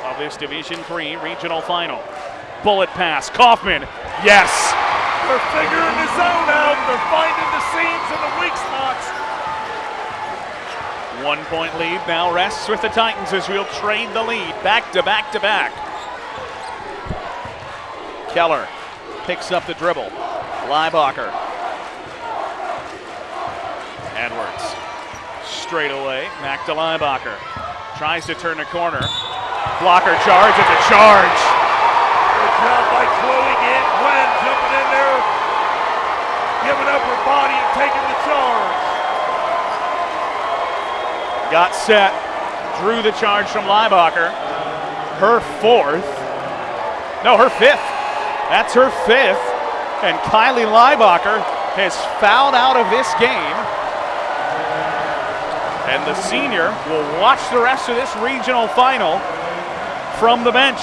A: of this Division Three regional final. Bullet pass, Kaufman, yes!
B: They're figuring the zone out. They're finding the seams and the weak spots.
A: One point lead now rests with the Titans as we'll trade the lead back to back to back. Keller picks up the dribble. Leibacher. Edwards. Straight away. Back to Leibacher. Tries to turn the corner. Blocker charge. It's a charge.
B: Good job by Chloe Gant Glenn jumping in there, giving up her body and taking the charge.
A: Got set. Drew the charge from Leibacher. Her fourth. No, her fifth. That's her fifth. And Kylie Leibacher has fouled out of this game. And the senior will watch the rest of this regional final from the bench.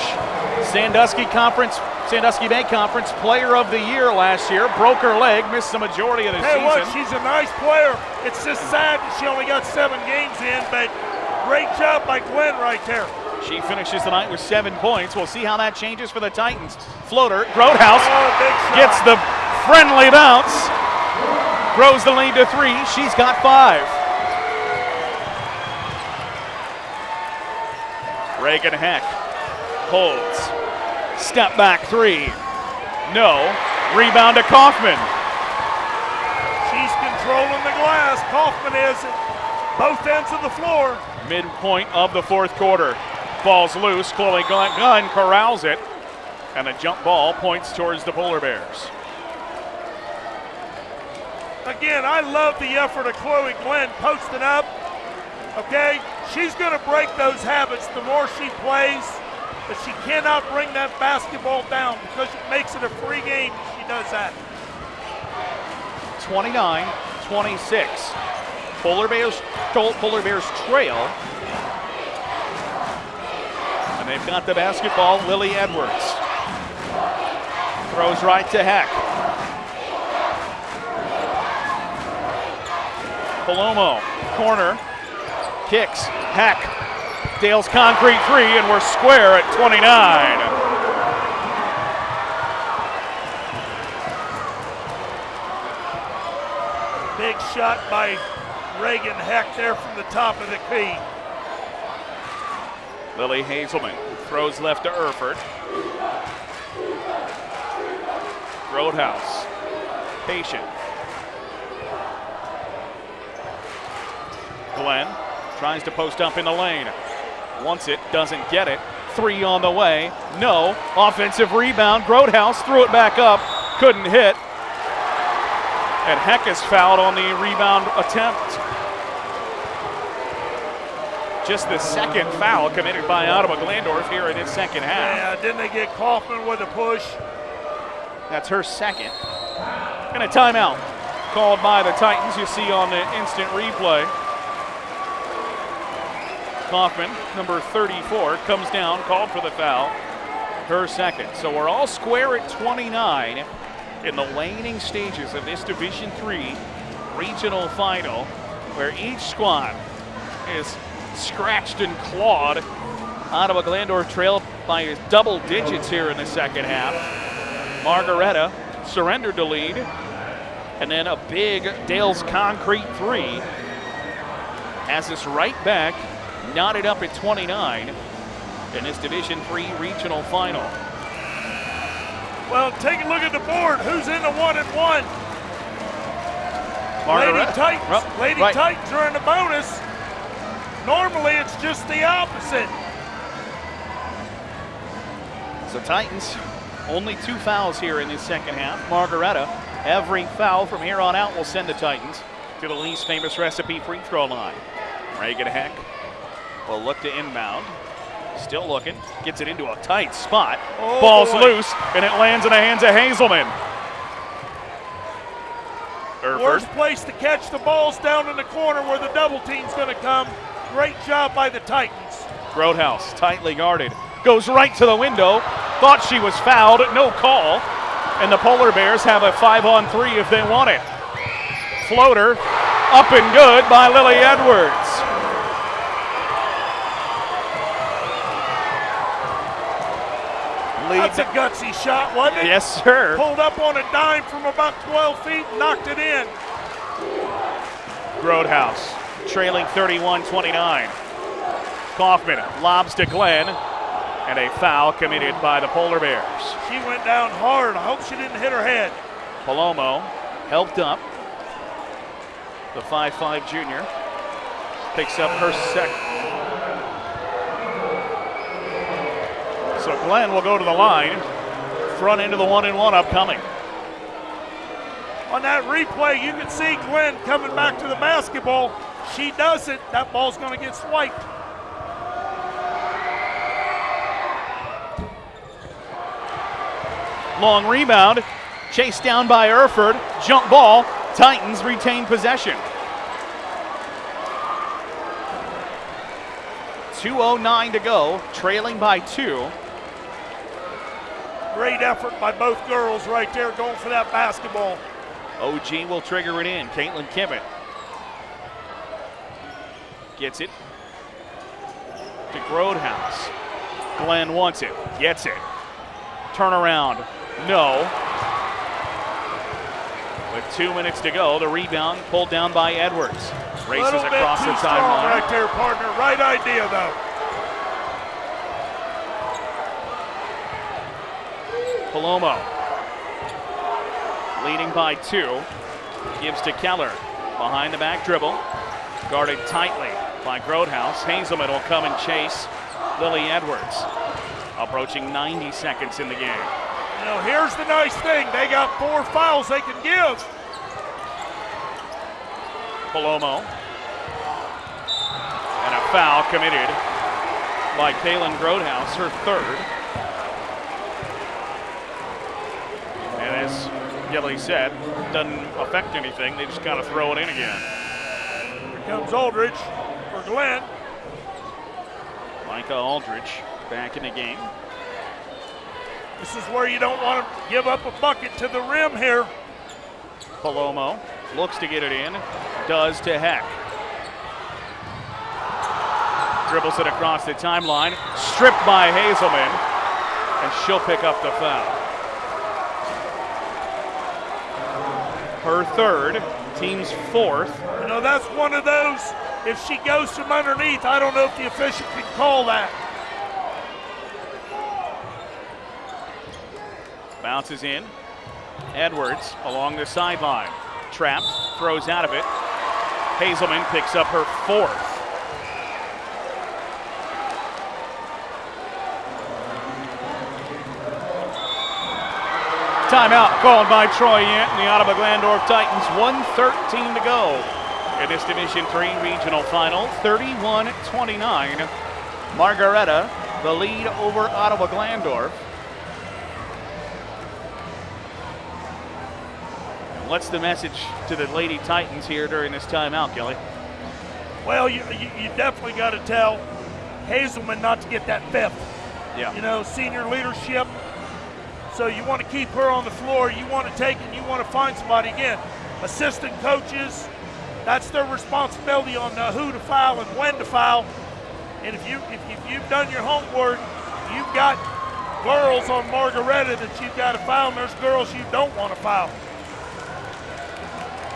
A: Sandusky Conference, Sandusky Bay Conference Player of the Year last year. Broke her leg, missed the majority of the
B: Hey,
A: season.
B: what? She's a nice player. It's just sad that she only got seven games in, but great job by Glenn right there.
A: She finishes the night with seven points. We'll see how that changes for the Titans. Floater, Grodhouse
B: Oh,
A: gets the friendly bounce. Grows the lead to three. She's got five. Reagan Heck holds. Step back three. No. Rebound to Kaufman.
B: She's controlling the glass. Kaufman is both ends of the floor.
A: Midpoint of the fourth quarter. Ball's loose. Chloe Gunn corrals it. And the jump ball points towards the Polar Bears.
B: Again, I love the effort of Chloe Glenn posting up. Okay, she's going to break those habits the more she plays, but she cannot bring that basketball down because it makes it a free game. if She does that.
A: 29 26. Polar Bears, Polar Bears trail. And they've got the basketball. Lily Edwards throws right to Heck. Palomo, corner, kicks, Heck. Dale's concrete three, and we're square at 29.
B: Big shot by Reagan Heck there from the top of the key.
A: Lily Hazelman throws left to Erford. Roadhouse, patient. Glenn tries to post up in the lane. Wants it, doesn't get it. Three on the way. No. Offensive rebound. Grodhouse threw it back up. Couldn't hit. And Heck is fouled on the rebound attempt. Just the second foul committed by Ottawa Glandorf here in his second half.
B: Yeah, didn't they get Kaufman with a push?
A: That's her second. And a timeout called by the Titans. You see on the instant replay. Kaufman, number 34, comes down, called for the foul. Her second. So we're all square at 29 in the waning stages of this Division Three regional final, where each squad is scratched and clawed. Ottawa Glandorf trailed by double digits here in the second half. Margaretta surrendered the lead. And then a big Dale's Concrete three has us right back, knotted up at 29 in this Division Three regional final.
B: Well, take a look at the board. Who's in the one and one? Lady Titans. Lady
A: right.
B: Titans are in the bonus. Normally, it's just the opposite.
A: So Titans, only two fouls here in this second half. Margaretta, every foul from here on out will send the Titans to the Lee's famous recipe free throw line. Reagan Heck will look to inbound. Still looking, gets it into a tight spot.
B: Oh,
A: Ball's
B: boy.
A: loose, and it lands in the hands of Hazelman. Erford,
B: Worst place to catch the balls down in the corner where the double team's going to come. Great job by the Titans.
A: Roadhouse, tightly guarded, goes right to the window. Thought she was fouled, no call. And the Polar Bears have a five on three if they want it. Floater, up and good by Lily Edwards. Lead.
B: That's a gutsy shot, wasn't it?
A: Yes, sir.
B: Pulled up on a dime from about 12 feet and knocked it in.
A: Roadhouse, trailing 31 29. Kaufman lobs to Glenn, and a foul committed by the Polar Bears.
B: She went down hard. I hope she didn't hit her head.
A: Palomo helped up. The 5'5 junior picks up her second. So Glenn will go to the line. Front end of the one and one upcoming.
B: On that replay, you can see Glenn coming back to the basketball. She does it. That ball's going to get swiped.
A: Long rebound. Chased down by Erford. Jump ball. Titans retain possession. 2.09 to go, trailing by two.
B: Great effort by both girls right there going for that basketball.
A: OG will trigger it in. Caitlin Kimmett gets it to Grodhouse. Glenn wants it, gets it. Turnaround, no. With two minutes to go, the rebound pulled down by Edwards. Races
B: Little
A: across the sideline.
B: right there, partner. Right idea, though.
A: Palomo leading by two. Gives to Keller. Behind the back dribble. Guarded tightly by Grodhouse. Hazelman will come and chase Lily Edwards. Approaching 90 seconds in the game.
B: Know, here's the nice thing. They got four fouls they can give.
A: Palomo. And a foul committed by Kaylin Grodhouse, her third. And as Gilly said, doesn't affect anything. They just got to throw it in again.
B: Here comes Aldridge Glenn.
A: Micah Aldridge back in the game.
B: This is where you don't want to give up a bucket to the rim here.
A: Palomo looks to get it in, does to Heck. Dribbles it across the timeline, stripped by Hazelman, and she'll pick up the foul. Her third, team's fourth.
B: You know, that's one of those. If she goes from underneath, I don't know if the official can call that.
A: Bounces in. Edwards along the sideline. Trapped, throws out of it. Hazelman picks up her fourth. Timeout called by Troy Yant and the Ottawa Glandorf Titans. 113 to go in this Division Three regional final. 31-29. Margaretta, the lead over Ottawa Glandorf. What's the message to the Lady Titans here during this timeout, Kelly?
B: Well, you, you, you definitely got to tell Hazelman not to get that fifth.
A: Yeah.
B: You know, senior leadership. So you want to keep her on the floor. You want to take it. You want to find somebody again. Assistant coaches, that's their responsibility on uh, who to foul and when to foul. And if you if, if you've done your homework, you've got girls on Margaretta that you've got to foul, and there's girls you don't want to foul.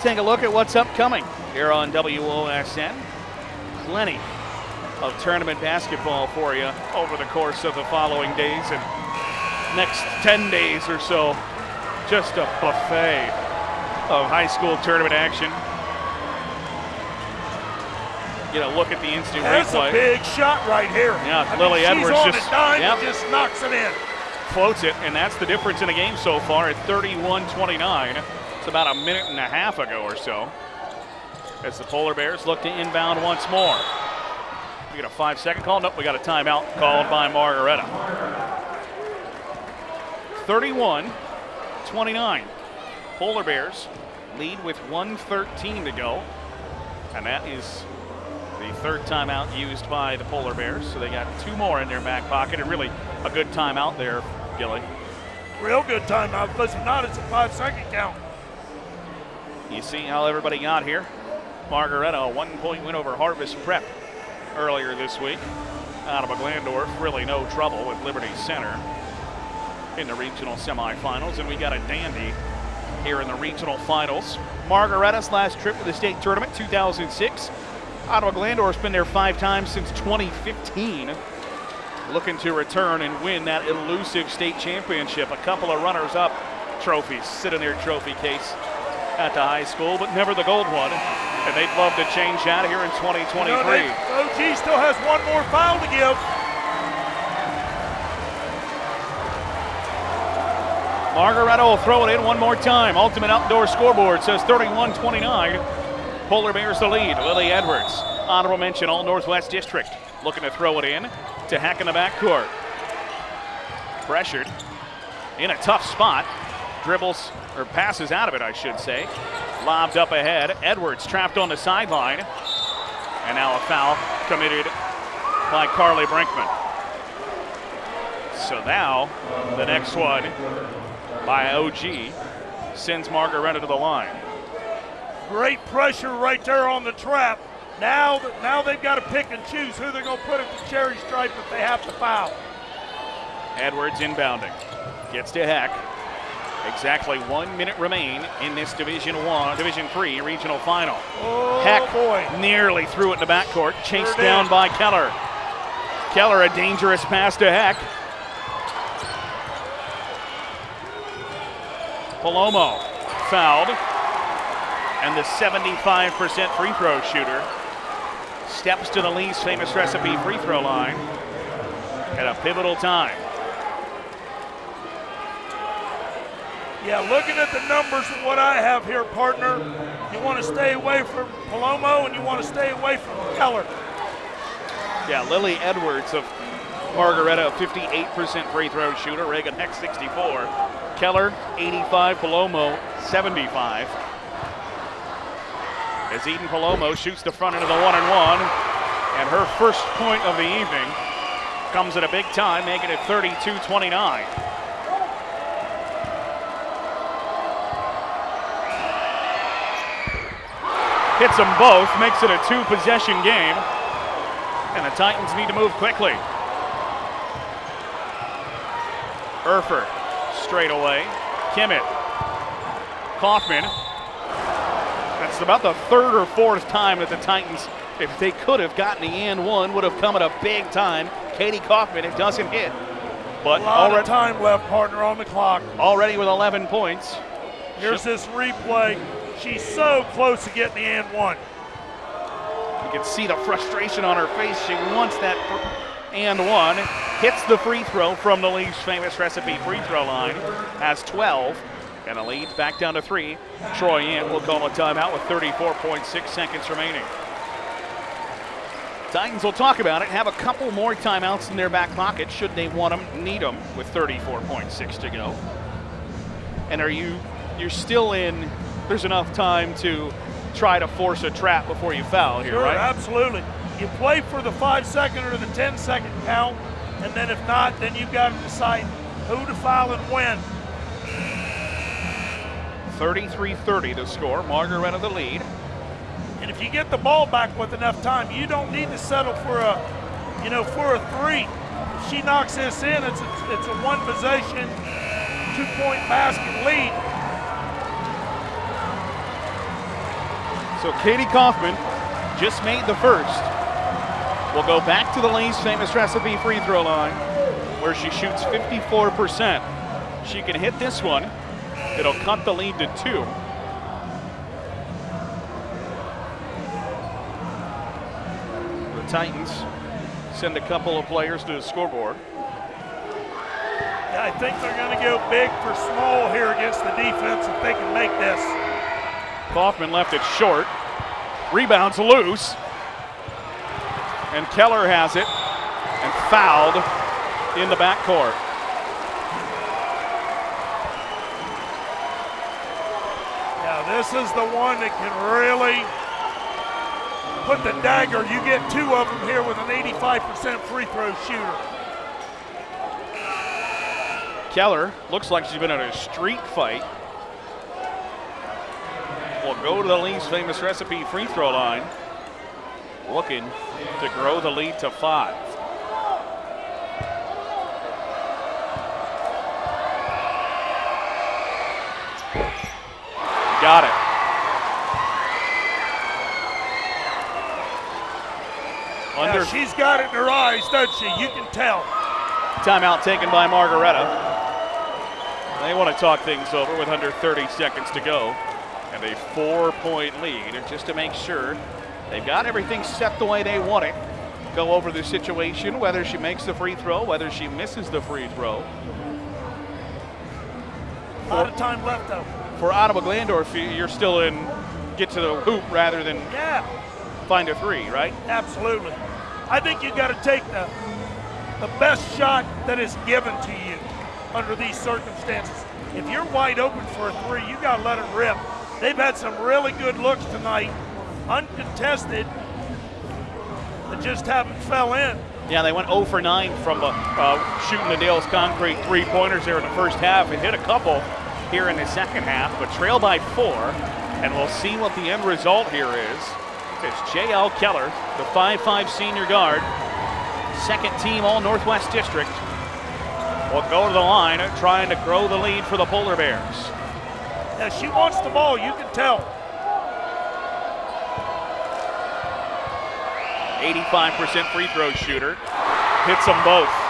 A: Take a look at what's upcoming here on WOSN. Plenty of tournament basketball for you over the course of the following days and next 10 days or so. Just a buffet of high school tournament action. Get a look at the instant
B: That's
A: replay.
B: a big shot right here.
A: Yeah,
B: I
A: Lily
B: mean,
A: Edwards just- yep.
B: just knocks it in.
A: floats it, and that's the difference in the game so far at 31 29. It's about a minute and a half ago or so. As the Polar Bears look to inbound once more. We got a five second call. Nope, we got a timeout called by Margaretta. 31 29. Polar Bears lead with 113 to go. And that is the third timeout used by the Polar Bears. So they got two more in their back pocket. And really a good timeout there, Gilly.
B: Real good timeout because if not, it's a five second count.
A: You see how everybody got here? Margaretta, a one point win over Harvest Prep earlier this week. Out of Glandorf, really no trouble with Liberty Center in the regional semifinals. And we got a dandy here in the regional finals. Margaretta's last trip to the state tournament, 2006. Ottawa Glandorf's been there five times since 2015. Looking to return and win that elusive state championship. A couple of runners up trophies sit in their trophy case at the high school, but never the gold one. And they'd love to change that here in 2023.
B: You know, they- OG still has one more foul to give.
A: Margaretta will throw it in one more time. Ultimate outdoor scoreboard says 31 29. Polar Bears the lead. Lily Edwards, honorable mention, All Northwest District, looking to throw it in to Heck in the backcourt. Pressured in a tough spot. Dribbles or passes out of it, I should say. Lobbed up ahead. Edwards trapped on the sideline. And now a foul committed by Carly Brinkman. So now the next one by OG sends Margaretta to the line.
B: Great pressure right there on the trap. Now, now they've got to pick and choose who they're going to put at the cherry stripe if they have to foul.
A: Edwards inbounding. Gets to Heck. Exactly one minute remain in this Division One, Division Three regional final.
B: Oh
A: Heck
B: boy!
A: nearly threw it in the backcourt, chased
B: Sure
A: down by Keller. Keller a dangerous pass to Heck. Palomo fouled, and the 75% free throw shooter steps to the Lee's famous recipe free throw line at a pivotal time.
B: Yeah, looking at the numbers of what I have here, partner, you want to stay away from Palomo and you want to stay away from Keller.
A: Yeah, Lily Edwards of Margaretta, a 58% free throw shooter. Reagan Heck, 64. Keller, 85. Palomo, 75. As Eden Palomo shoots the front end of the one and one, and her first point of the evening comes at a big time, making it 32 29. Hits them both, makes it a two possession game. And the Titans need to move quickly. Erford straight away. Kimmett. Kaufman. About the third or fourth time that the Titans, if they could have gotten the and one, would have come at a big time. Katie Kaufman, it doesn't hit. But
B: A lot of time left, partner, on the clock.
A: already with 11 points.
B: Here's this replay. She's so close to getting the and one.
A: You can see the frustration on her face. She wants that and one. Hits the free throw from the Lee's famous recipe free throw line. Has 12 and a lead back down to three. Troy Yant will call a timeout with 34.6 seconds remaining. Titans will talk about it, have a couple more timeouts in their back pocket should they want them, need them, with 34.6 to go. And are you, you're still in, there's enough time to try to force a trap before you foul here,
B: sure,
A: right?
B: absolutely. You play for the five second or the 10 second count, and then if not, then you've got to decide who to foul and when.
A: 33-30 the score. Margaretta the lead.
B: And if you get the ball back with enough time, you don't need to settle for a, you know, for a three. If she knocks this in, it's a, it's a one possession, two point basket lead.
A: So Katie Kaufman just made the first. We'll go back to the Lee's famous recipe free throw line where she shoots 54%. She can hit this one. It'll cut the lead to two. The Titans send a couple of players to the scoreboard.
B: Yeah, I think they're going to go big for small here against the defense if they can make this.
A: Kaufman left it short. Rebounds loose. And Keller has it and fouled in the backcourt.
B: This is the one that can really put the dagger. You get two of them here with an 85% free throw shooter.
A: Keller looks like she's been in a street fight. Will go to the Lee's famous recipe free throw line. Looking to grow the lead to five. Got it. Under
B: Now, she's got it in her eyes, doesn't she? You can tell.
A: timeout taken by Margaretta. They want to talk things over with under 30 seconds to go. And a four point lead just to make sure they've got everything set the way they want it. Go over the situation, whether she makes the free throw, whether she misses the free throw.
B: A lot of time left though.
A: For Ottawa Glandorf, you're still in get to the hoop rather than
B: Yeah,
A: find a three, right?
B: absolutely. I think you've got to take the the best shot that is given to you under these circumstances. If you're wide open for a three, you got to let it rip. They've had some really good looks tonight, uncontested, that just haven't fell in.
A: Yeah, they went 0 for 9 from uh, uh, shooting the Dale's Concrete three pointers there in the first half and hit a couple here in the second half, but trail by four. And we'll see what the end result here is. It's J.L. Keller, the 5'5 senior guard, second team All Northwest District, will go to the line trying to grow the lead for the Polar Bears.
B: Now she wants the ball, you can tell.
A: 85% free throw shooter. Hits them both.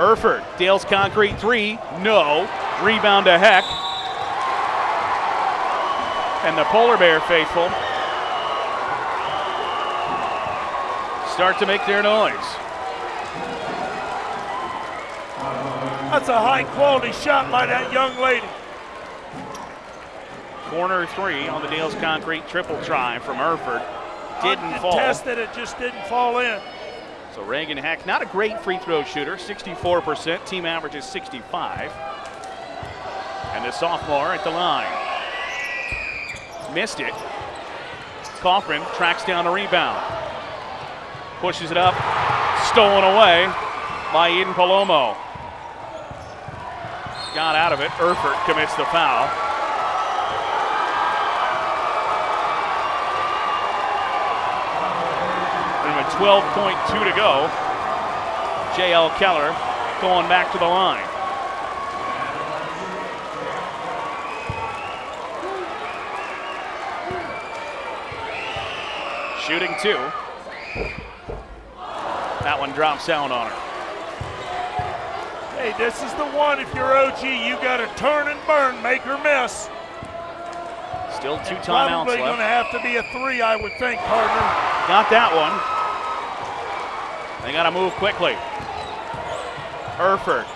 A: Erford, Dale's concrete three, no. Rebound to Heck. And the Polar Bear faithful start to make their noise.
B: That's a high quality shot by that young lady.
A: Corner three on the Dale's concrete triple try from Erford. Didn't fall.
B: Tested it, just didn't fall in.
A: So Reagan Heck, not a great free throw shooter, 64%. Team average is 65. And the sophomore at the line. Missed it. Coffin tracks down the rebound. Pushes it up. Stolen away by Eden Palomo. Got out of it. Erford commits the foul. 12.2 to go, J.L. Keller going back to the line. Shooting two. That one drops out on her.
B: Hey, this is the one. If you're OG, you got to turn and burn, make or miss.
A: Still two timeouts
B: Probably going to have to be a three, I would think, partner.
A: Got that one. They got to move quickly. Erford.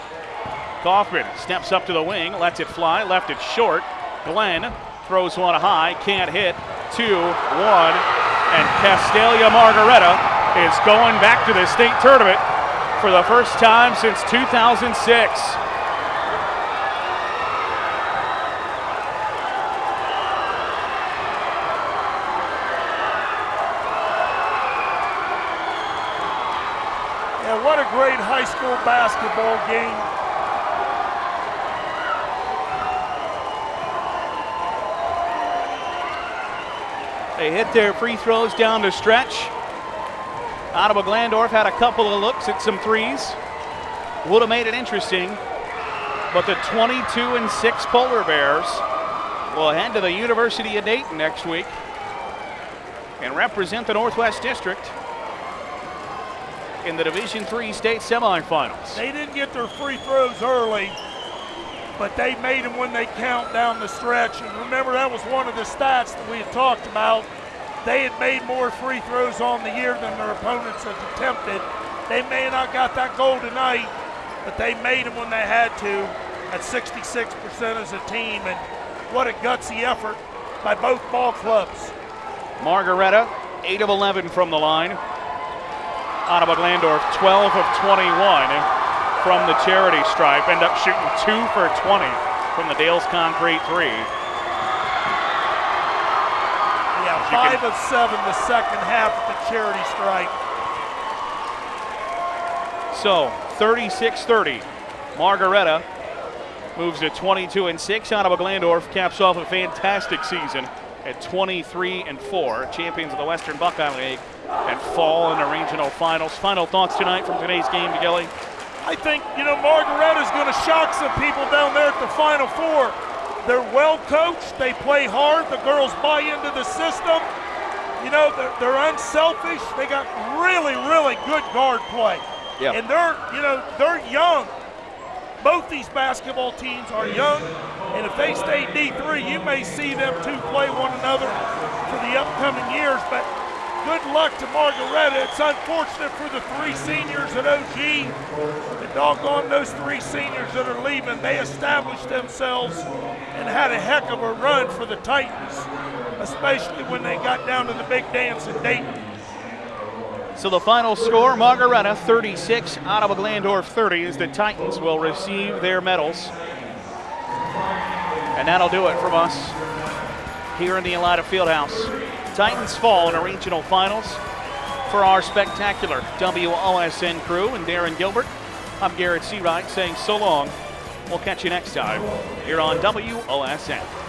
A: Kaufman steps up to the wing, lets it fly, left it short. Glenn throws one high, can't hit. Two, one, and Castalia Margaretta is going back to the state tournament for the first time since 2006.
B: Yeah, what a great high school basketball game.
A: They hit their free throws down the stretch. Ottawa Glandorf had a couple of looks at some threes. Would have made it interesting. But the 22 and 6 Polar Bears will head to the University of Dayton next week and represent the Northwest District in the Division Three state semifinals.
B: They didn't get their free throws early, but they made them when they count down the stretch. And remember, that was one of the stats that we had talked about. They had made more free throws on the year than their opponents had attempted. They may not got that goal tonight, but they made them when they had to at 66% as a team. And what a gutsy effort by both ball clubs.
A: Margaretta, 8 of 11 from the line. Ottawa Glandorf, 12 of 21 from the charity stripe. End up shooting 2 for 20 from the Dale's Concrete 3.
B: Yeah, five
A: can-
B: of seven the second half of the charity stripe.
A: So 36 30. Margaretta moves to 22 and 6. Ottawa Glandorf caps off a fantastic season at 23 and 4. Champions of the Western Buckeye League and fall in the regional finals. Final thoughts tonight from today's game, McGilly?
B: I think, you know, Margaret is going to shock some people down there at the Final Four. They're well coached, they play hard, the girls buy into the system. You know, they're, they're unselfish, they got really, really good guard play.
A: Yeah.
B: And they're, you know, they're young. Both these basketball teams are young, and if they stay D3, you may see them two play one another for the upcoming years. But good luck to Margaretta. It's unfortunate for the three seniors at OG. And doggone those three seniors that are leaving, they established themselves and had a heck of a run for the Titans, especially when they got down to the big dance in Dayton.
A: So the final score, Margaretta 36, Ottawa Glandorf 30, as the Titans will receive their medals. And that'll do it from us here in the Elida Fieldhouse. Titans fall in the regional finals. For our spectacular WOSN crew and Darren Gilbert, I'm Garrett Seawright saying so long. We'll catch you next time here on WOSN.